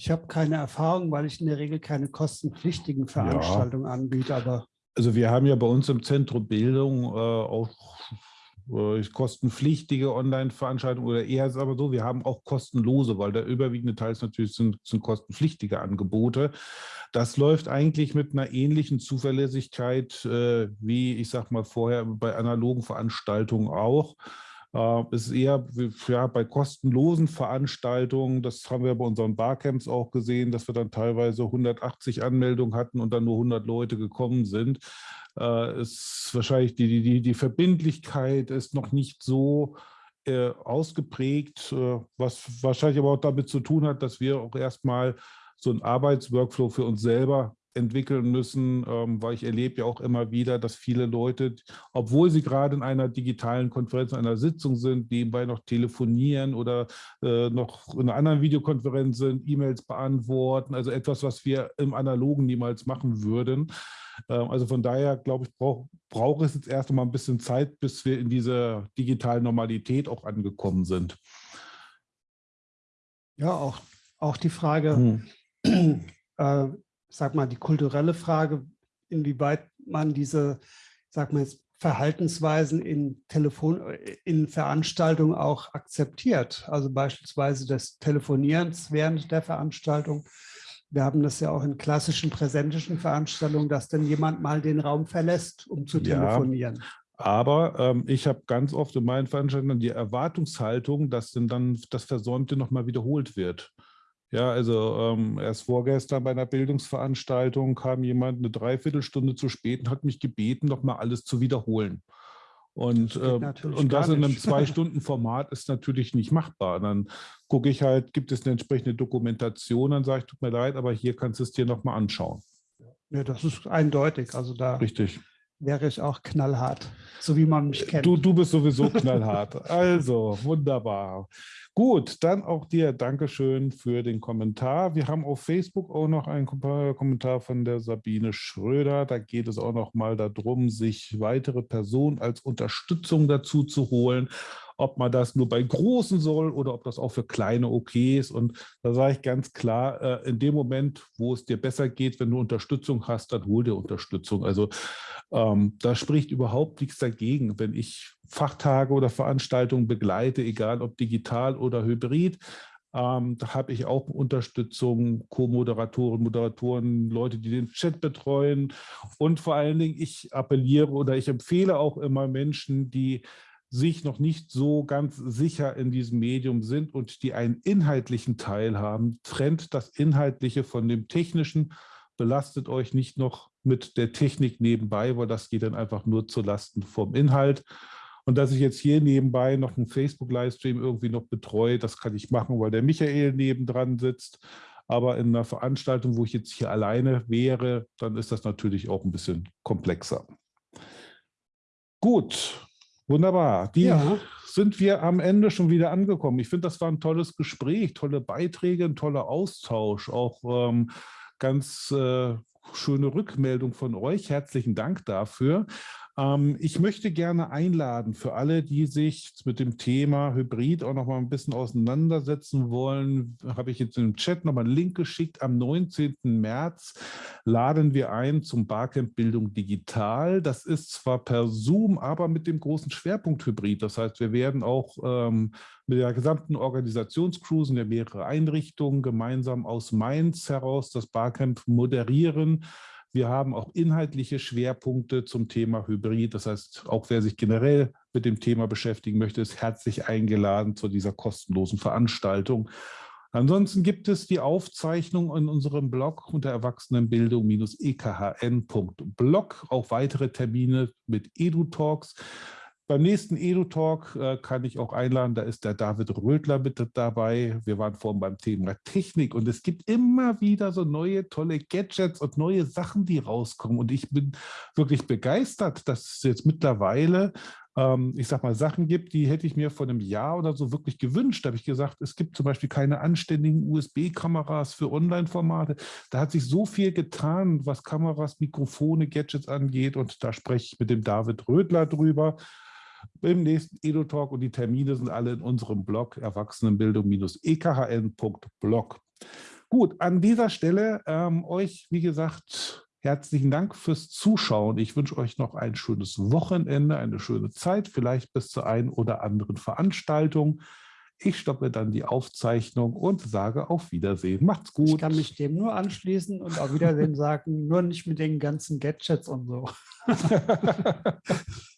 Ich habe keine Erfahrung, weil ich in der Regel keine kostenpflichtigen Veranstaltungen anbiete, aber Also wir haben ja bei uns im Zentrum Bildung äh, auch äh, kostenpflichtige Online-Veranstaltungen oder eher ist es aber so, wir haben auch kostenlose, weil der überwiegende Teil natürlich sind, sind kostenpflichtige Angebote. Das läuft eigentlich mit einer ähnlichen Zuverlässigkeit äh, wie, ich sag mal, vorher bei analogen Veranstaltungen auch. Äh, ist eher ja, bei kostenlosen Veranstaltungen, das haben wir bei unseren Barcamps auch gesehen, dass wir dann teilweise 180 Anmeldungen hatten und dann nur 100 Leute gekommen sind. Äh, Ist wahrscheinlich die, die- die, die Verbindlichkeit ist noch nicht so äh, ausgeprägt, äh, was wahrscheinlich aber auch damit zu tun hat, dass wir auch erstmal so einen Arbeitsworkflow für uns selber entwickeln müssen, ähm, weil ich erlebe ja auch immer wieder, dass viele Leute, obwohl sie gerade in einer digitalen Konferenz, in einer Sitzung sind, nebenbei noch telefonieren oder äh, noch in einer anderen Videokonferenz sind, E-Mails beantworten, also etwas, was wir im Analogen niemals machen würden. Ähm, also von daher, glaube ich, braucht braucht es jetzt erst noch mal ein bisschen Zeit, bis wir in dieser digitalen Normalität auch angekommen sind. ja, auch, auch die Frage, Hm. äh, sag mal, die kulturelle Frage, inwieweit man diese, sag mal jetzt, Verhaltensweisen in Telefon, in Veranstaltungen auch akzeptiert. Also beispielsweise des Telefonierens während der Veranstaltung. Wir haben das ja auch in klassischen präsentischen Veranstaltungen, dass dann jemand mal den Raum verlässt, um zu Ja. telefonieren. Aber ähm, ich habe ganz oft in meinen Veranstaltungen die Erwartungshaltung, dass denn dann das Versäumte nochmal wiederholt wird. Ja, also ähm, erst vorgestern bei einer Bildungsveranstaltung kam jemand eine Dreiviertelstunde zu spät und hat mich gebeten, nochmal alles zu wiederholen. Und, geht äh, und das in einem. Zwei-Stunden-Format ist natürlich nicht machbar. Dann gucke ich halt, gibt es eine entsprechende Dokumentation, dann sage ich, tut mir leid, aber hier kannst du es dir nochmal anschauen. Ja, das ist eindeutig. Also da Richtig. wäre ich auch knallhart, so wie man mich kennt. Du, du bist sowieso knallhart. Also, wunderbar. Gut, dann auch dir Dankeschön für den Kommentar. Wir haben auf Facebook auch noch einen Kom- Kommentar von der Sabine Schröder. Da geht es auch noch mal darum, sich weitere Personen als Unterstützung dazu zu holen. Ob man das nur bei großen soll oder ob das auch für kleine okay ist. Und da sage ich ganz klar, äh, in dem Moment, wo es dir besser geht, wenn du Unterstützung hast, dann hol dir Unterstützung. Also ähm, da spricht überhaupt nichts dagegen, wenn ich Fachtage oder Veranstaltungen begleite, egal ob digital oder hybrid. Ähm, da habe ich auch Unterstützung, Co-Moderatoren, Moderatoren, Leute, die den Chat betreuen. Und vor allen Dingen, ich appelliere oder ich empfehle auch immer Menschen, die sich noch nicht so ganz sicher in diesem Medium sind und die einen inhaltlichen Teil haben, trennt das Inhaltliche von dem Technischen, belastet euch nicht noch mit der Technik nebenbei, weil das geht dann einfach nur zu Lasten vom Inhalt. Und dass ich jetzt hier nebenbei noch einen Facebook-Livestream irgendwie noch betreue, das kann ich machen, weil der Michael nebendran sitzt. Aber in einer Veranstaltung, wo ich jetzt hier alleine wäre, dann ist das natürlich auch ein bisschen komplexer. Gut, wunderbar. Die Ja. sind wir am Ende schon wieder angekommen. Ich finde, das war ein tolles Gespräch, tolle Beiträge, ein toller Austausch, auch ähm, ganz äh, schöne Rückmeldung von euch. Herzlichen Dank dafür. Ähm, ich möchte gerne einladen für alle, die sich mit dem Thema Hybrid auch noch mal ein bisschen auseinandersetzen wollen, habe ich jetzt im Chat noch mal einen Link geschickt. Am 19. März laden wir ein zum Barcamp Bildung Digital. Das ist zwar per Zoom, aber mit dem großen Schwerpunkt Hybrid. Das heißt, wir werden auch ähm, mit der gesamten Organisationscrew, sind ja mehrere Einrichtungen, gemeinsam aus Mainz heraus das Barcamp moderieren. Wir haben auch inhaltliche Schwerpunkte zum Thema Hybrid. Das heißt, auch wer sich generell mit dem Thema beschäftigen möchte, ist herzlich eingeladen zu dieser kostenlosen Veranstaltung. Ansonsten gibt es die Aufzeichnung in unserem Blog unter erwachsenenbildung-ekhn.blog, auch weitere Termine mit EduTalks. Beim nächsten EduTalk äh, kann ich auch einladen, da ist der David Rödler mit dabei. Wir waren vorhin beim Thema Technik und es gibt immer wieder so neue tolle Gadgets und neue Sachen, die rauskommen. Und ich bin wirklich begeistert, dass es jetzt mittlerweile, ähm, ich sag mal, Sachen gibt, die hätte ich mir vor einem Jahr oder so wirklich gewünscht. Da habe ich gesagt, es gibt zum Beispiel keine anständigen USB-Kameras für Online-Formate. Da hat sich so viel getan, was Kameras, Mikrofone, Gadgets angeht. Und da spreche ich mit dem David Rödler drüber im nächsten Edo-Talk und die Termine sind alle in unserem Blog erwachsenenbildung-ekhn.blog. Gut, an dieser Stelle ähm, euch, wie gesagt, herzlichen Dank fürs Zuschauen. Ich wünsche euch noch ein schönes Wochenende, eine schöne Zeit, vielleicht bis zur einen oder anderen Veranstaltung. Ich stoppe dann die Aufzeichnung und sage auf Wiedersehen. Macht's gut. Ich kann mich dem nur anschließen und auf Wiedersehen sagen, nur nicht mit den ganzen Gadgets und so.